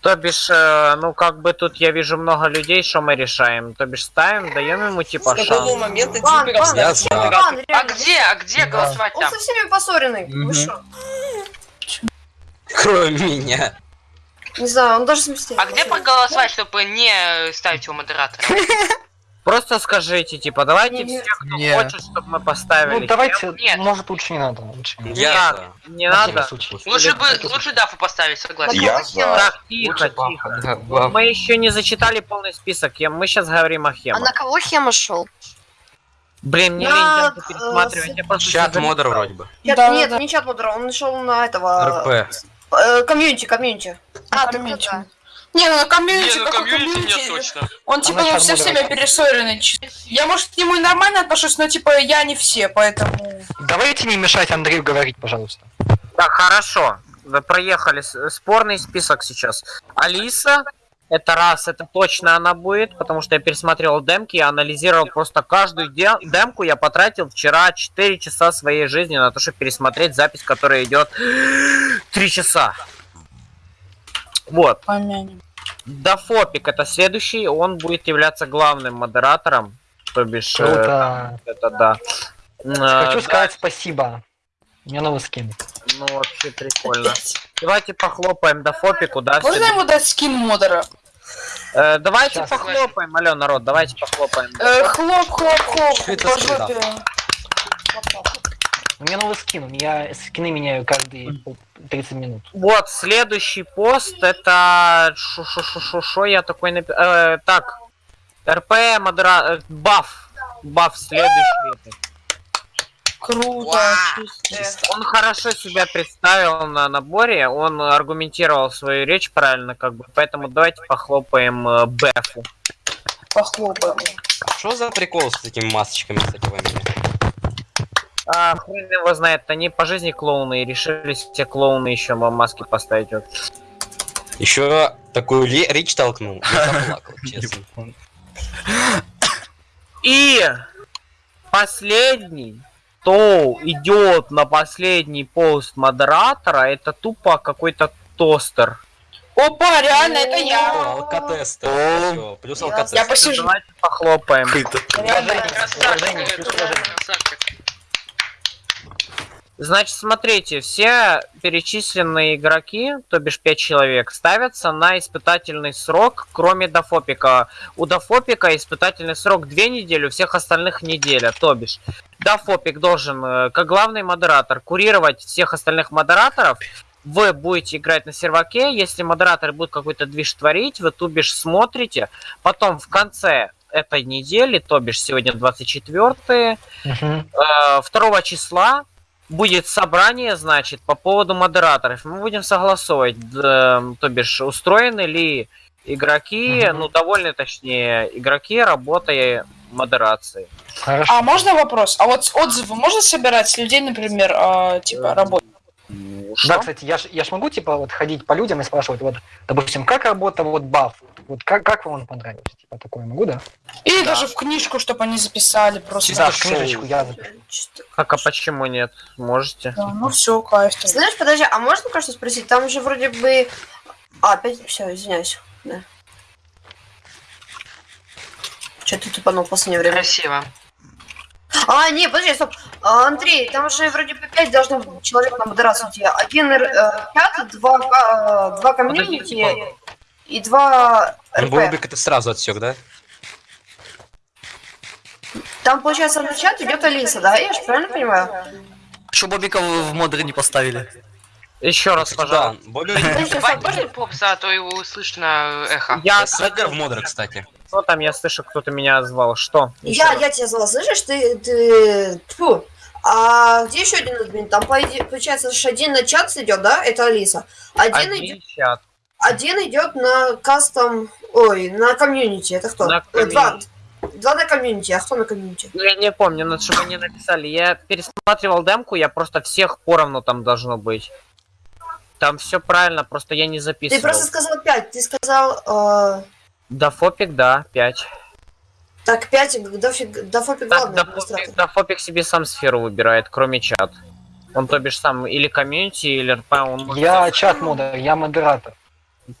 [SPEAKER 21] То бишь, э, ну как бы тут я вижу много людей, что мы решаем. То бишь ставим, даем ему типа
[SPEAKER 20] С какого
[SPEAKER 21] шанс.
[SPEAKER 20] момента стал
[SPEAKER 15] бан,
[SPEAKER 20] модератором?
[SPEAKER 15] бан,
[SPEAKER 3] А где, а где
[SPEAKER 10] Да.
[SPEAKER 3] голосовать
[SPEAKER 15] Он со всеми поссоренный. Вы что?
[SPEAKER 7] Кроме меня.
[SPEAKER 15] Не знаю, он даже сместил.
[SPEAKER 3] А где проголосовать, чтобы не ставить его модератором? [LAUGHS]
[SPEAKER 21] Просто скажите, типа, давайте
[SPEAKER 15] Не,
[SPEAKER 21] все, кто
[SPEAKER 6] не.
[SPEAKER 21] хочет, чтобы мы поставили.
[SPEAKER 10] Ну, давайте,
[SPEAKER 3] Нет.
[SPEAKER 10] может, лучше не надо. Лучше не надо.
[SPEAKER 7] Я
[SPEAKER 21] Так,
[SPEAKER 7] за.
[SPEAKER 21] не надо.
[SPEAKER 3] Лучше бы, лучше Дафу поставить, согласен.
[SPEAKER 11] Я за.
[SPEAKER 21] Так, тихо, тихо.
[SPEAKER 16] Баф.
[SPEAKER 21] Мы еще не зачитали полный список. Я- Мы сейчас говорим о
[SPEAKER 4] А
[SPEAKER 21] Хемах.
[SPEAKER 4] на кого Хема шел?
[SPEAKER 21] Блин, мне
[SPEAKER 15] На,
[SPEAKER 21] лень
[SPEAKER 15] э,
[SPEAKER 21] пересматривать. Я просто
[SPEAKER 7] Чат модер вроде бы.
[SPEAKER 1] Да,
[SPEAKER 15] нет,
[SPEAKER 1] да.
[SPEAKER 15] не чат модера, он нашел на этого...
[SPEAKER 7] РП.
[SPEAKER 15] Э, Комьюнити, комьюнити.
[SPEAKER 4] А, так
[SPEAKER 1] комьюнити. Не, ну на комьюнити,
[SPEAKER 3] Не, ну
[SPEAKER 1] какой
[SPEAKER 3] комьюнити
[SPEAKER 1] комьюнити?
[SPEAKER 3] нет точно.
[SPEAKER 1] Он типа ну, все
[SPEAKER 10] чат
[SPEAKER 1] время
[SPEAKER 10] модератор.
[SPEAKER 1] перессоренный. Я, может, к нему и нормально отношусь, но типа я не все, поэтому...
[SPEAKER 10] Давайте не мешать Андрею говорить, пожалуйста.
[SPEAKER 21] Так, хорошо. Вы проехали спорный список сейчас. Алиса, это раз, это точно она будет, потому что я пересмотрел демки, я анализировал просто каждую де- демку. Я потратил вчера 4 часа своей жизни на то, чтобы пересмотреть запись, которая идет 3 [GASPS] часа. Вот.
[SPEAKER 1] Помянем.
[SPEAKER 21] Дафопик это следующий, он будет являться главным модератором. То бишь, э,
[SPEAKER 10] Круто.
[SPEAKER 21] это да. Э,
[SPEAKER 10] Хочу
[SPEAKER 21] да,
[SPEAKER 10] сказать спасибо. У меня новый скин.
[SPEAKER 21] Ну, вообще прикольно. Давайте похлопаем Дафопику, да?
[SPEAKER 1] Можно ему дать скин модера?
[SPEAKER 21] Э, давайте
[SPEAKER 10] Сейчас.
[SPEAKER 21] похлопаем, алло, народ, давайте похлопаем.
[SPEAKER 1] Э, хлоп, хлоп, хлоп, по жопе.
[SPEAKER 10] У меня новый скин. Я скины меняю каждые пол- 30 минут.
[SPEAKER 21] Вот, следующий пост, это... Шо, шо, шо, шо, шо я такой напи... э, так, РП, модера... э, Баф. Баф следующий.
[SPEAKER 1] Круто, чисто.
[SPEAKER 21] Он хорошо себя представил на наборе, он аргументировал свою речь правильно, как бы, поэтому давайте похлопаем э, Бэфу.
[SPEAKER 1] Похлопаем.
[SPEAKER 7] Что за прикол с этими масочками, во мне?
[SPEAKER 21] А, хрен его знает, они по жизни клоуны и решили все клоуны еще маски поставить. Вот.
[SPEAKER 7] Еще такую речь толкнул. Я заплакал, [LAUGHS] честно.
[SPEAKER 21] И последний, кто идет на последний пост модератора, это тупо какой-то тостер.
[SPEAKER 1] Опа, реально, это я.
[SPEAKER 7] Алкотестер. Всё, Плюс алкотестер.
[SPEAKER 1] Я посижу.
[SPEAKER 21] Давайте похлопаем. Значит, смотрите, все перечисленные игроки, то бишь 5 человек, ставятся на испытательный срок, кроме Дафопика. У Дафопика испытательный срок 2 недели, у всех остальных неделя. То бишь, Дафопик должен, э, как главный модератор, курировать всех остальных модераторов. Вы будете играть на серваке, если модератор будет какой-то движ творить, вы тубишь смотрите, потом в конце этой недели, то бишь сегодня 24 э, 2 числа будет собрание, значит, по поводу модераторов. Мы будем согласовывать, э, то бишь, устроены ли игроки, ну, довольны, точнее, игроки работой модерации.
[SPEAKER 1] А можно вопрос? А вот отзывы можно собирать с людей, например, а, типа работы?
[SPEAKER 10] Да, кстати, я ж, я ж могу, типа, вот ходить по людям и спрашивать, вот, допустим, как работа вот баф? Вот как, как вам он понравился? Типа, такое могу, да?
[SPEAKER 1] Или даже в книжку, чтобы они записали просто.
[SPEAKER 10] Да, в книжечку я запишу.
[SPEAKER 21] Как, а почему нет? Можете?
[SPEAKER 1] Да, ну все, кайф. тогда.
[SPEAKER 15] Знаешь, подожди, а можно кое-что спросить? Там же вроде бы... А, опять... Все, извиняюсь. Да. Че ты тупанул в последнее время?
[SPEAKER 3] Красиво.
[SPEAKER 15] А, не, подожди, стоп. А, Андрей, там же вроде бы 5 должно быть человек на модерацию у тебя. Один э, чат, два, э, два комьюнити и два РП.
[SPEAKER 7] Бобик это сразу отсек, да?
[SPEAKER 15] Там, получается, на чат идет Алиса, да? Я же правильно понимаю?
[SPEAKER 6] Что Бобика в модеры не поставили?
[SPEAKER 21] Еще раз,
[SPEAKER 7] пожалуйста. Да, Бобик...
[SPEAKER 3] Можно попса, а то его слышно эхо.
[SPEAKER 21] Я,
[SPEAKER 7] Свегер в модеры, кстати.
[SPEAKER 21] Что там? Я слышу, кто-то меня звал. Что? Еще
[SPEAKER 15] Я,
[SPEAKER 21] раз.
[SPEAKER 15] я тебя звала, слышишь? Ты, ты, тьфу. А где еще один админ? Там, получается, аж один на чат идет, да? Это Алиса. Один,
[SPEAKER 21] Один
[SPEAKER 15] идет,
[SPEAKER 21] чат.
[SPEAKER 15] один идет на кастом, ой, на комьюнити. Это кто?
[SPEAKER 21] На
[SPEAKER 15] Э, Два.
[SPEAKER 21] комьюнити.
[SPEAKER 15] Два на комьюнити, а кто на комьюнити?
[SPEAKER 21] Ну, Я не помню, на что мне написали. Я пересматривал демку, я просто всех поровну там должно быть. Там все правильно, просто я не
[SPEAKER 15] Ты
[SPEAKER 21] записывал.
[SPEAKER 15] просто сказал 5, ты сказал... э,
[SPEAKER 21] Да, фопик, да, 5.
[SPEAKER 15] так, 5, дофиг, дофопик
[SPEAKER 21] Так,
[SPEAKER 15] главный
[SPEAKER 21] да,
[SPEAKER 15] администратор.
[SPEAKER 21] фопик, да, фопик себе сам сферу выбирает, кроме чат. Он, то бишь, сам или комьюнити, или РП, он может-
[SPEAKER 10] Я чат модер, я модератор.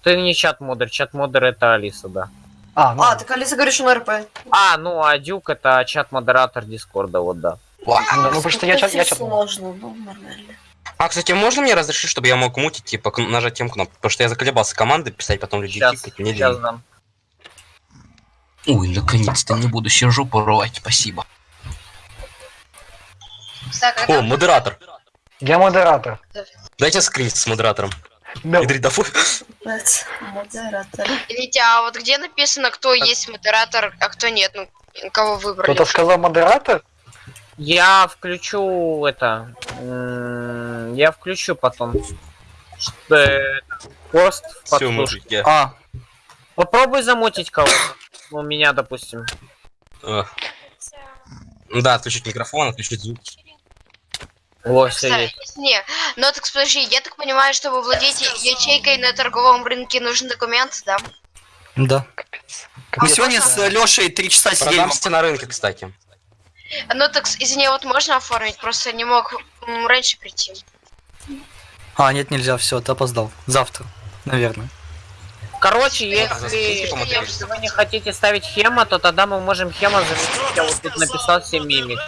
[SPEAKER 21] Ты не чат модер, чат модер это Алиса, да.
[SPEAKER 10] А, ну,
[SPEAKER 15] А, так Алиса говорит, что на РП.
[SPEAKER 21] А, ну, а Дюк это чат модератор Дискорда, вот да.
[SPEAKER 10] ну, ну, потому что я чат, я чат.
[SPEAKER 15] Сложно, ну, нормально.
[SPEAKER 7] А, кстати, можно мне разрешить, чтобы я мог мутить, типа, к- нажатием кнопки? Потому что я заколебался команды писать, потом людей
[SPEAKER 21] Сейчас,
[SPEAKER 7] тикать, мне
[SPEAKER 21] сейчас дам.
[SPEAKER 7] Ой, наконец-то не буду сижу порвать, спасибо. О, модератор.
[SPEAKER 10] Я модератор.
[SPEAKER 7] Дайте скрин с модератором.
[SPEAKER 10] Да.
[SPEAKER 7] Идрит Дафу.
[SPEAKER 15] Модератор.
[SPEAKER 4] Витя, а вот где написано, кто есть модератор, а кто нет? Ну, кого выбрали?
[SPEAKER 10] Кто-то сказал модератор?
[SPEAKER 21] Я включу это. Я включу потом. Пост в
[SPEAKER 7] Всё,
[SPEAKER 21] подслушку.
[SPEAKER 7] мужики.
[SPEAKER 21] А. Попробуй замутить кого-то. Ну, меня, допустим.
[SPEAKER 7] Э. Да, отключить микрофон, отключить звук.
[SPEAKER 21] О, все есть.
[SPEAKER 4] Не, ну так подожди, я так понимаю, чтобы владеть ячейкой на торговом рынке нужен документ, да?
[SPEAKER 6] Да.
[SPEAKER 15] А
[SPEAKER 6] Мы сегодня с Лешей три часа сидели.
[SPEAKER 7] Продамся на рынке, кстати.
[SPEAKER 4] Ну так, извини, вот можно оформить, просто не мог раньше прийти.
[SPEAKER 6] А, нет, нельзя, все, ты опоздал. Завтра, наверное.
[SPEAKER 21] Короче, если, если вы не хотите ставить хема, то тогда мы можем хема заменить. Я вот тут написал все мимик.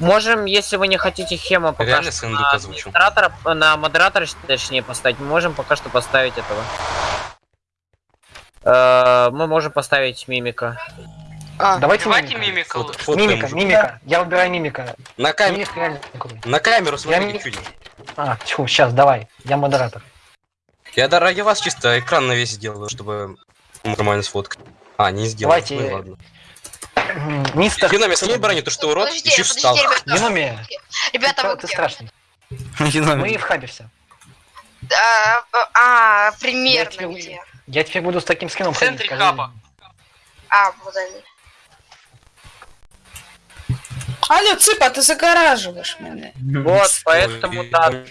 [SPEAKER 21] Можем, если вы не хотите хема пока
[SPEAKER 7] Реально
[SPEAKER 21] что на администратора, на модератора, точнее, поставить, мы можем пока что поставить этого. Э, Мы можем поставить мимика.
[SPEAKER 15] А,
[SPEAKER 10] Давайте
[SPEAKER 3] Давайте
[SPEAKER 10] мимика.
[SPEAKER 3] лучше.
[SPEAKER 7] фоткаем
[SPEAKER 10] Мимика, мимика. Я выбираю мимика.
[SPEAKER 7] На, кам-
[SPEAKER 10] Мимик реально
[SPEAKER 7] на камеру
[SPEAKER 10] Я
[SPEAKER 7] смотрите,
[SPEAKER 10] не-
[SPEAKER 7] чудик.
[SPEAKER 10] А, тьфу, сейчас, давай. Я модератор.
[SPEAKER 7] Я да, ради вас чисто экран на весь сделаю, чтобы нормально сфоткать. А, не сделал.
[SPEAKER 10] Давайте.
[SPEAKER 7] Ну ладно.
[SPEAKER 10] Мистер...
[SPEAKER 7] Юноми, скинь броню, ты что, урод?
[SPEAKER 4] Подожди,
[SPEAKER 7] Еще
[SPEAKER 4] подожди,
[SPEAKER 7] встал.
[SPEAKER 4] ребята.
[SPEAKER 10] Юноми,
[SPEAKER 4] Ребята,
[SPEAKER 10] ты,
[SPEAKER 4] вы
[SPEAKER 10] ты страшный. [LAUGHS]
[SPEAKER 6] Юноми.
[SPEAKER 10] Мы в хабе все.
[SPEAKER 4] А, а, примерно
[SPEAKER 10] Я тебе-
[SPEAKER 4] где?
[SPEAKER 10] Я теперь буду с таким скином
[SPEAKER 3] В центре хаба.
[SPEAKER 4] А, вот они.
[SPEAKER 1] Алло, Цыпа, ты загораживаешь меня.
[SPEAKER 21] Вот, поэтому да,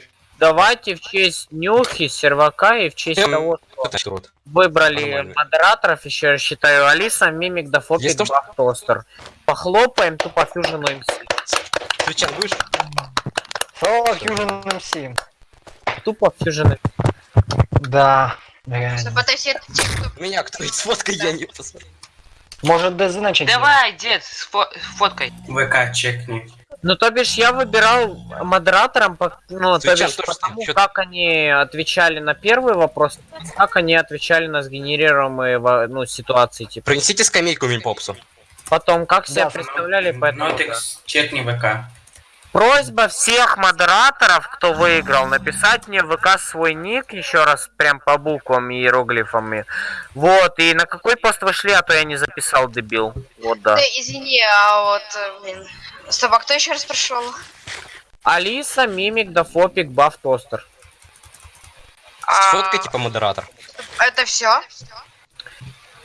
[SPEAKER 21] давайте в честь Нюхи, Сервака и в честь
[SPEAKER 7] Эм.
[SPEAKER 21] того, что
[SPEAKER 7] значит?
[SPEAKER 21] Выбрали
[SPEAKER 7] Нормально.
[SPEAKER 21] модераторов, еще раз считаю Алиса, Мимик, Дафопик,
[SPEAKER 7] Есть то, что-
[SPEAKER 21] Бах, Тостер. Похлопаем тупо Фьюжену МС.
[SPEAKER 7] Кричал, будешь?
[SPEAKER 10] О, Fusion MC.
[SPEAKER 21] Тупо Фьюжен
[SPEAKER 10] Да, реально.
[SPEAKER 7] Меня кто из фоткой я не посмотрел.
[SPEAKER 10] Может, ДЗ начать?
[SPEAKER 3] Давай, дед, с фо- фоткой.
[SPEAKER 13] ВК чекни.
[SPEAKER 21] Ну, то бишь, я выбирал модератором, по- ну, то
[SPEAKER 7] Свечан
[SPEAKER 21] бишь,
[SPEAKER 7] тоже
[SPEAKER 21] потому
[SPEAKER 7] чё-
[SPEAKER 21] как они отвечали на первый вопрос, как они отвечали на сгенерируемые ну, ситуации, типа.
[SPEAKER 7] Принесите скамейку Мильпопсу.
[SPEAKER 21] Потом, как себя
[SPEAKER 10] Да,
[SPEAKER 21] представляли, поэтому... да.
[SPEAKER 13] Нотикс, чекни ВК.
[SPEAKER 21] Просьба всех модераторов, кто выиграл, написать мне в ВК свой ник, еще раз, прям по буквам и иероглифами. Вот, и на какой пост вышли, а то я не записал, дебил. Вот, да.
[SPEAKER 4] Ты извини, а вот, э, блин. Стоп, а кто еще раз прошел?
[SPEAKER 21] Алиса, Мимик, Дафопик, Баф, Тостер.
[SPEAKER 7] Сфоткай типа модератор.
[SPEAKER 4] Это все?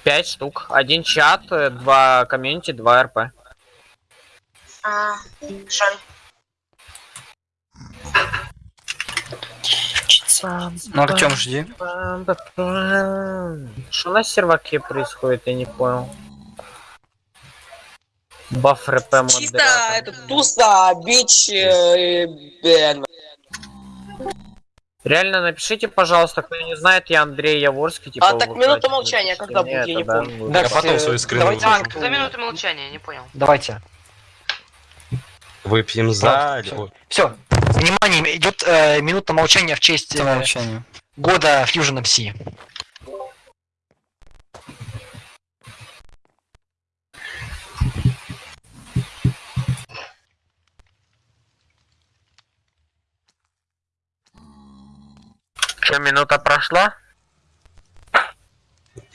[SPEAKER 21] Пять штук. Один чат, э, два комьюнити, два РП.
[SPEAKER 4] А, жаль.
[SPEAKER 6] Ну, Артем, жди.
[SPEAKER 21] Что на серваке происходит, я не понял. Баф РП
[SPEAKER 20] Чисто это туса, бич, э, Бен.
[SPEAKER 21] Реально, напишите, пожалуйста, кто не знает, я Андрей Яворский. Типа,
[SPEAKER 20] А так минута молчания когда будет, я не помню.
[SPEAKER 21] вот.
[SPEAKER 10] Да,
[SPEAKER 7] Я потом
[SPEAKER 10] э,
[SPEAKER 7] свою скрину
[SPEAKER 10] давайте анкету.
[SPEAKER 3] За минуту молчания, я не понял.
[SPEAKER 10] Давайте.
[SPEAKER 7] Выпьем за...
[SPEAKER 10] Все. Внимание, идет э, минута молчания в честь э, года Fusion MC.
[SPEAKER 21] Что, минута прошла?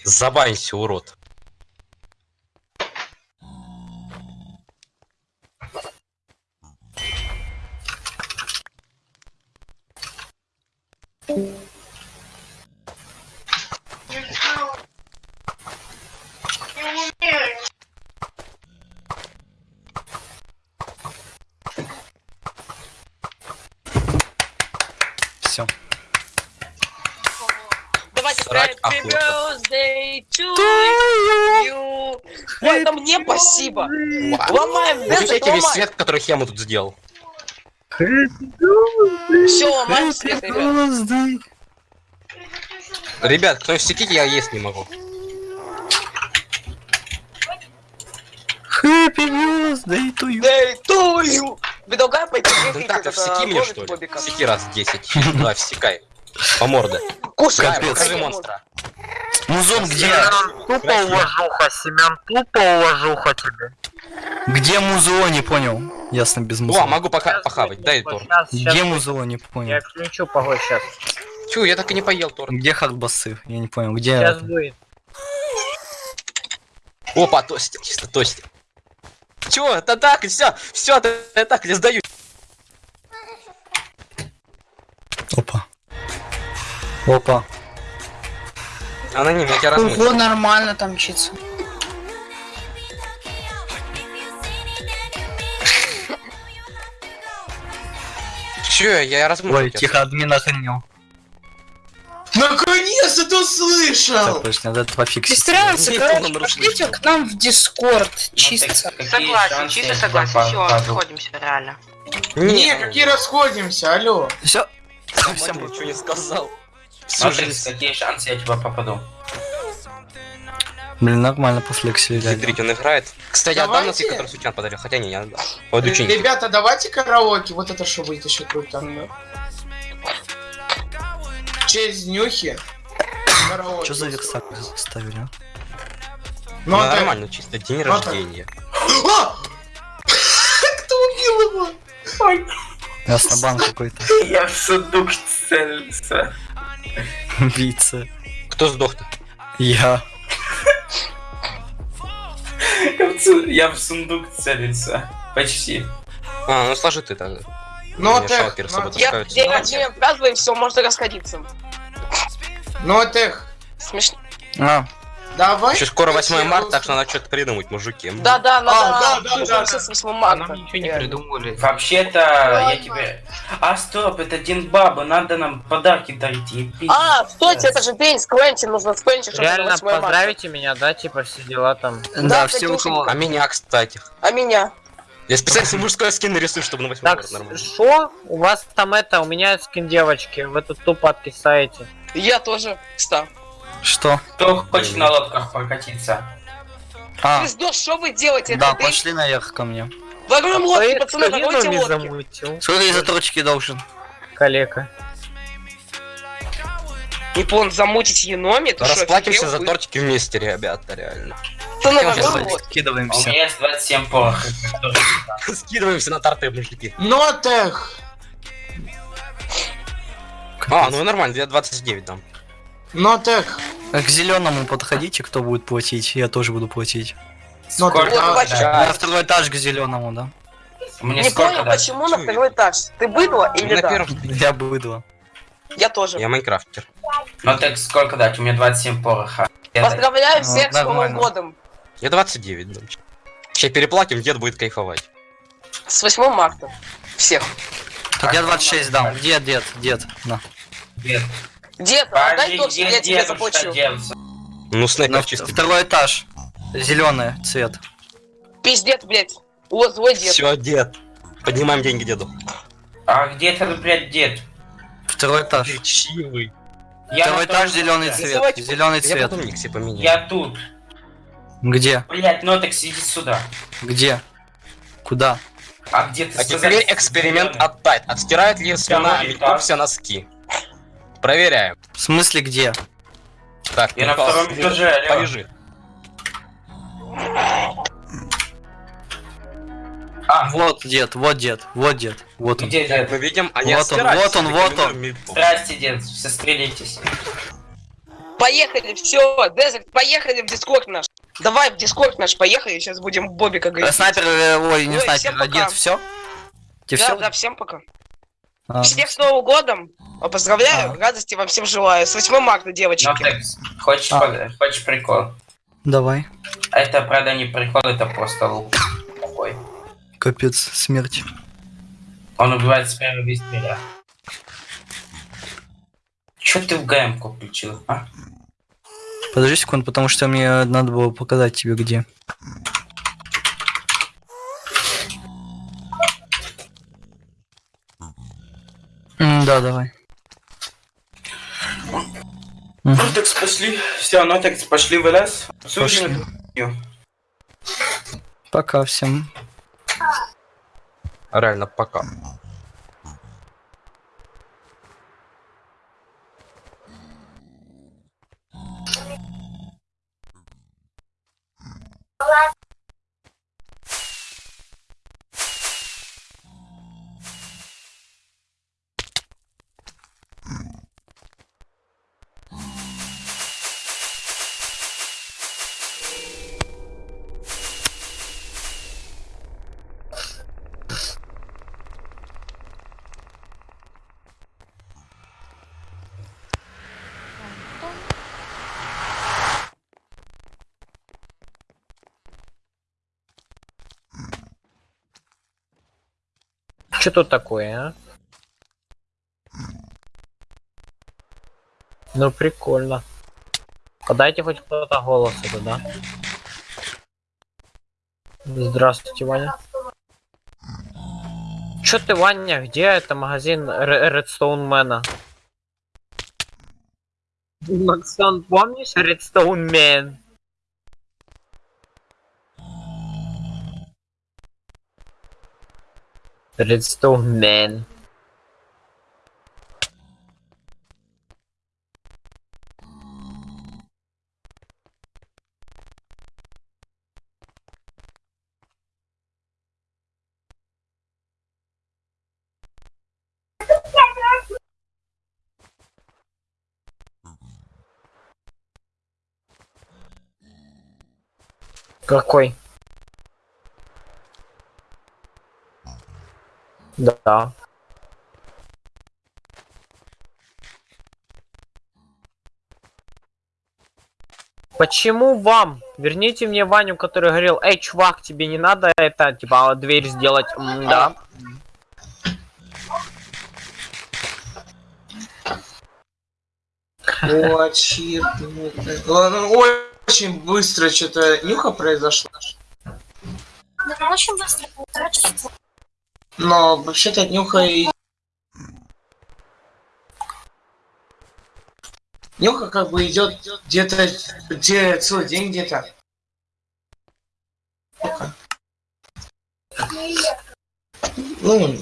[SPEAKER 7] Забанься, урод.
[SPEAKER 6] Все.
[SPEAKER 20] Давайте
[SPEAKER 7] Срать
[SPEAKER 20] Happy
[SPEAKER 7] охота.
[SPEAKER 20] birthday to you. Ой, это мне спасибо. Ломаем,
[SPEAKER 7] Выключайте
[SPEAKER 20] Бензик,
[SPEAKER 7] весь свет, который Хему тут сделал.
[SPEAKER 20] Все, ломаем свет, ребят.
[SPEAKER 7] Ребят, кто сидит, я есть не могу.
[SPEAKER 6] Happy birthday to you.
[SPEAKER 20] Day to you. Предлагаю пойти
[SPEAKER 7] Ну так, всеки мне что ли? Всеки раз 10. Давай, всекай. По морде.
[SPEAKER 20] Кушай,
[SPEAKER 7] покажи монстра.
[SPEAKER 6] Музон, где?
[SPEAKER 21] Семен, тупо уважуха, Семен, тупо уважуха тебе.
[SPEAKER 6] Где музло, не понял. Ясно, без
[SPEAKER 7] О,
[SPEAKER 6] музла.
[SPEAKER 7] могу пока похавать, дай тор.
[SPEAKER 21] Сейчас, сейчас,
[SPEAKER 6] Где музло, не понял.
[SPEAKER 21] я включу, погодь, сейчас.
[SPEAKER 7] Чё, я так и не поел тор.
[SPEAKER 6] Где хардбасы? Я не понял. Где...
[SPEAKER 21] Сейчас
[SPEAKER 6] это?
[SPEAKER 21] будет.
[SPEAKER 7] Опа, тостер, чисто тостер. Чё, это так, все, все, это так, я сдаю.
[SPEAKER 6] Опа. Опа.
[SPEAKER 7] Аноним, я тебя размыл.
[SPEAKER 1] Ого, нормально там читься.
[SPEAKER 7] Чё, я размыл.
[SPEAKER 6] Ой, тихо, админ охренел.
[SPEAKER 8] Наконец-то ты услышал!
[SPEAKER 6] Так, точно, надо пофиксить.
[SPEAKER 1] Пристраиваться,
[SPEAKER 7] Нет,
[SPEAKER 1] короче, пошлите к нам в Дискорд, чисто.
[SPEAKER 3] Согласен, чисто согласен. Все, расходимся, реально.
[SPEAKER 8] Не, какие расходимся, алло.
[SPEAKER 6] Все.
[SPEAKER 7] Совсем ничего не сказал. Всю жизнь.
[SPEAKER 13] какие шансы я тебя попаду?
[SPEAKER 6] Блин, нормально пофлексили.
[SPEAKER 7] Смотрите, он играет. Кстати, отдам
[SPEAKER 8] Давайте.
[SPEAKER 7] носы, который Сучан подарил. Хотя не, не отдам. Ученики.
[SPEAKER 8] Ребята, давайте караоке, вот это что будет еще круто. В честь днюхи. Караоке.
[SPEAKER 6] Что за версак ставили, а?
[SPEAKER 8] Ну,
[SPEAKER 7] Ну,
[SPEAKER 8] а ты-
[SPEAKER 7] нормально, чисто день
[SPEAKER 8] Ну, а
[SPEAKER 7] рождения. [GASPS]
[SPEAKER 8] А! [LAUGHS] Кто убил его?
[SPEAKER 6] Ясно, какой-то.
[SPEAKER 13] Я в сундук целился.
[SPEAKER 6] Убийца.
[SPEAKER 7] Кто сдох-то?
[SPEAKER 6] Я.
[SPEAKER 13] Я в сундук целился. Почти.
[SPEAKER 7] А, ну сложи ты тогда.
[SPEAKER 8] Ну,
[SPEAKER 7] собой
[SPEAKER 8] ну,
[SPEAKER 20] Я рождения празднуем, все, можно расходиться.
[SPEAKER 8] Ну, тех.
[SPEAKER 20] Смешно.
[SPEAKER 6] А,
[SPEAKER 8] Давай.
[SPEAKER 7] Еще скоро 8
[SPEAKER 8] Давайте,
[SPEAKER 7] марта, так что надо что-то придумать, мужики.
[SPEAKER 20] Да-да, надо
[SPEAKER 8] А, да, да, да.
[SPEAKER 20] с 8
[SPEAKER 16] А
[SPEAKER 20] марта.
[SPEAKER 16] нам ничего не придумали.
[SPEAKER 13] Вообще-то, я тебе... А, стоп, это Дин Баба, надо нам подарки дарить.
[SPEAKER 20] А, стойте, это же день с Квентин, нужно с Квентин, чтобы
[SPEAKER 21] Реально
[SPEAKER 20] 8 марта.
[SPEAKER 21] поздравите меня, да, типа все дела там.
[SPEAKER 7] Да,
[SPEAKER 20] все
[SPEAKER 7] все
[SPEAKER 20] у кого-
[SPEAKER 7] А меня, кстати.
[SPEAKER 20] А меня?
[SPEAKER 7] Я специально мужской скин нарисую, чтобы на 8
[SPEAKER 21] Так,
[SPEAKER 7] марта нормально.
[SPEAKER 21] что? У вас там это, у меня скин девочки, вы тут тупо откисаете.
[SPEAKER 20] Я тоже, кстати.
[SPEAKER 6] Что?
[SPEAKER 13] Кто хочет на лодках прокатиться?
[SPEAKER 6] А,
[SPEAKER 20] Пиздос, что вы делаете?
[SPEAKER 6] да,
[SPEAKER 20] Это
[SPEAKER 6] пошли наверх ко мне.
[SPEAKER 20] Вагром лодки, пацаны,
[SPEAKER 21] не
[SPEAKER 20] лодки.
[SPEAKER 21] замутил?
[SPEAKER 6] Сколько я за точки должен?
[SPEAKER 21] Калека.
[SPEAKER 20] Не понял, замутить еноми? Ты что,
[SPEAKER 7] Расплатимся за тортики вместе, ребята, реально. Давайте
[SPEAKER 20] лодки.
[SPEAKER 13] У
[SPEAKER 6] Скидываемся.
[SPEAKER 13] меня есть 27 порох. [LAUGHS]
[SPEAKER 7] Скидываемся на торты, мужики.
[SPEAKER 8] Нотех.
[SPEAKER 7] А, ну нормально, я 29 дам.
[SPEAKER 8] Нотех.
[SPEAKER 6] К зеленому подходите, кто будет платить, я тоже буду платить.
[SPEAKER 20] Давай,
[SPEAKER 8] А,
[SPEAKER 6] На второй этаж к зеленому, да?
[SPEAKER 13] Мне
[SPEAKER 20] Не
[SPEAKER 13] сколько
[SPEAKER 20] понял,
[SPEAKER 13] дать?
[SPEAKER 20] почему на второй этаж? Ты быдло или
[SPEAKER 7] На
[SPEAKER 20] да?
[SPEAKER 7] первом.
[SPEAKER 6] Я быдло.
[SPEAKER 20] Я тоже.
[SPEAKER 7] Я майнкрафтер.
[SPEAKER 13] Ну так сколько дать? У меня 27 пороха. Я дать-
[SPEAKER 20] Поздравляю
[SPEAKER 6] Ну,
[SPEAKER 20] всех с Новым
[SPEAKER 6] нормально.
[SPEAKER 20] годом.
[SPEAKER 7] Я 29 дам. Сейчас переплатим, дед будет кайфовать.
[SPEAKER 20] С 8 марта. Всех.
[SPEAKER 6] Так я 26 дам. Дед, дед, дед. На.
[SPEAKER 13] Дед.
[SPEAKER 20] Дед, отдай тортик, я
[SPEAKER 13] дед,
[SPEAKER 20] тебе
[SPEAKER 13] дедушка,
[SPEAKER 20] заплачу.
[SPEAKER 7] Ну,
[SPEAKER 6] На
[SPEAKER 7] снайпер чисто.
[SPEAKER 6] второй этаж. Зеленый цвет.
[SPEAKER 20] Пиздец, блядь. О, злой дед.
[SPEAKER 7] Все, дед. Поднимаем деньги деду.
[SPEAKER 13] А где этот, блядь, дед?
[SPEAKER 6] Второй этаж.
[SPEAKER 7] Чивый.
[SPEAKER 13] Я
[SPEAKER 6] Второй этаж зеленый цвет. Зеленый
[SPEAKER 7] Я
[SPEAKER 6] цвет.
[SPEAKER 7] потом себе поменяю.
[SPEAKER 13] Я тут.
[SPEAKER 6] Где?
[SPEAKER 13] Блядь, ну так сиди сюда.
[SPEAKER 6] Где? Куда?
[SPEAKER 13] А где ты
[SPEAKER 7] А
[SPEAKER 13] сказал,
[SPEAKER 7] теперь
[SPEAKER 13] что
[SPEAKER 7] эксперимент отдать. Отстирают ли
[SPEAKER 13] этаж.
[SPEAKER 7] все носки? Проверяем.
[SPEAKER 6] В смысле где?
[SPEAKER 7] Так,
[SPEAKER 13] Я на втором этаже, алло.
[SPEAKER 7] Полежи.
[SPEAKER 13] А,
[SPEAKER 6] Вот дед, вот дед, вот дед, вот он.
[SPEAKER 13] где дед?
[SPEAKER 7] мы видим, они
[SPEAKER 6] Вот он, вот он, вот он.
[SPEAKER 13] Здрасте, дед, все стрелитесь.
[SPEAKER 20] Поехали, все, Дезерт, поехали в Дискорд наш. Давай в Дискорд наш, поехали, сейчас будем Бобика говорить.
[SPEAKER 6] Снайпер, э, ой, не
[SPEAKER 20] Ой,
[SPEAKER 6] снайпер, а дед, все? Тебе
[SPEAKER 20] Да,
[SPEAKER 6] все?
[SPEAKER 20] да, всем пока.
[SPEAKER 6] А,
[SPEAKER 20] Всех с Новым годом. А, Поздравляю, радости вам всем желаю. С 8 марта,
[SPEAKER 13] Ну
[SPEAKER 20] девочки.
[SPEAKER 13] так, хочешь,
[SPEAKER 6] А.
[SPEAKER 13] под- хочешь прикол?
[SPEAKER 6] Давай.
[SPEAKER 13] Это, правда, не прикол, это просто лук. Такой.
[SPEAKER 6] Капец, смерть.
[SPEAKER 13] Он убивает с первого выстрела. Чё ты в ГМ-ку включил, а?
[SPEAKER 6] Подожди секунду, потому что мне надо было показать тебе где. Да, давай.
[SPEAKER 13] Ну так пошли. Все, ну так пошли в лес.
[SPEAKER 6] Пошли. Пока всем.
[SPEAKER 7] Реально, пока.
[SPEAKER 21] Что тут такое, а? Ну прикольно. Подайте хоть кто-то голос это, да? Здравствуйте, Ваня. Чё ты, Ваня? Где это магазин Редстоун Мэна? Максон, помнишь Редстоун Мэн? Редстоун Мэн. Какой? Да. Почему вам? Верните мне Ваню, который говорил, эй, чувак, тебе не надо это, типа, дверь сделать. М, да.
[SPEAKER 8] Очень быстро что-то нюха произошла.
[SPEAKER 14] Да, очень быстро, полтора часа.
[SPEAKER 8] Но вообще-то нюха и... Нюха как бы идет где-то где целый день где-то. Ну,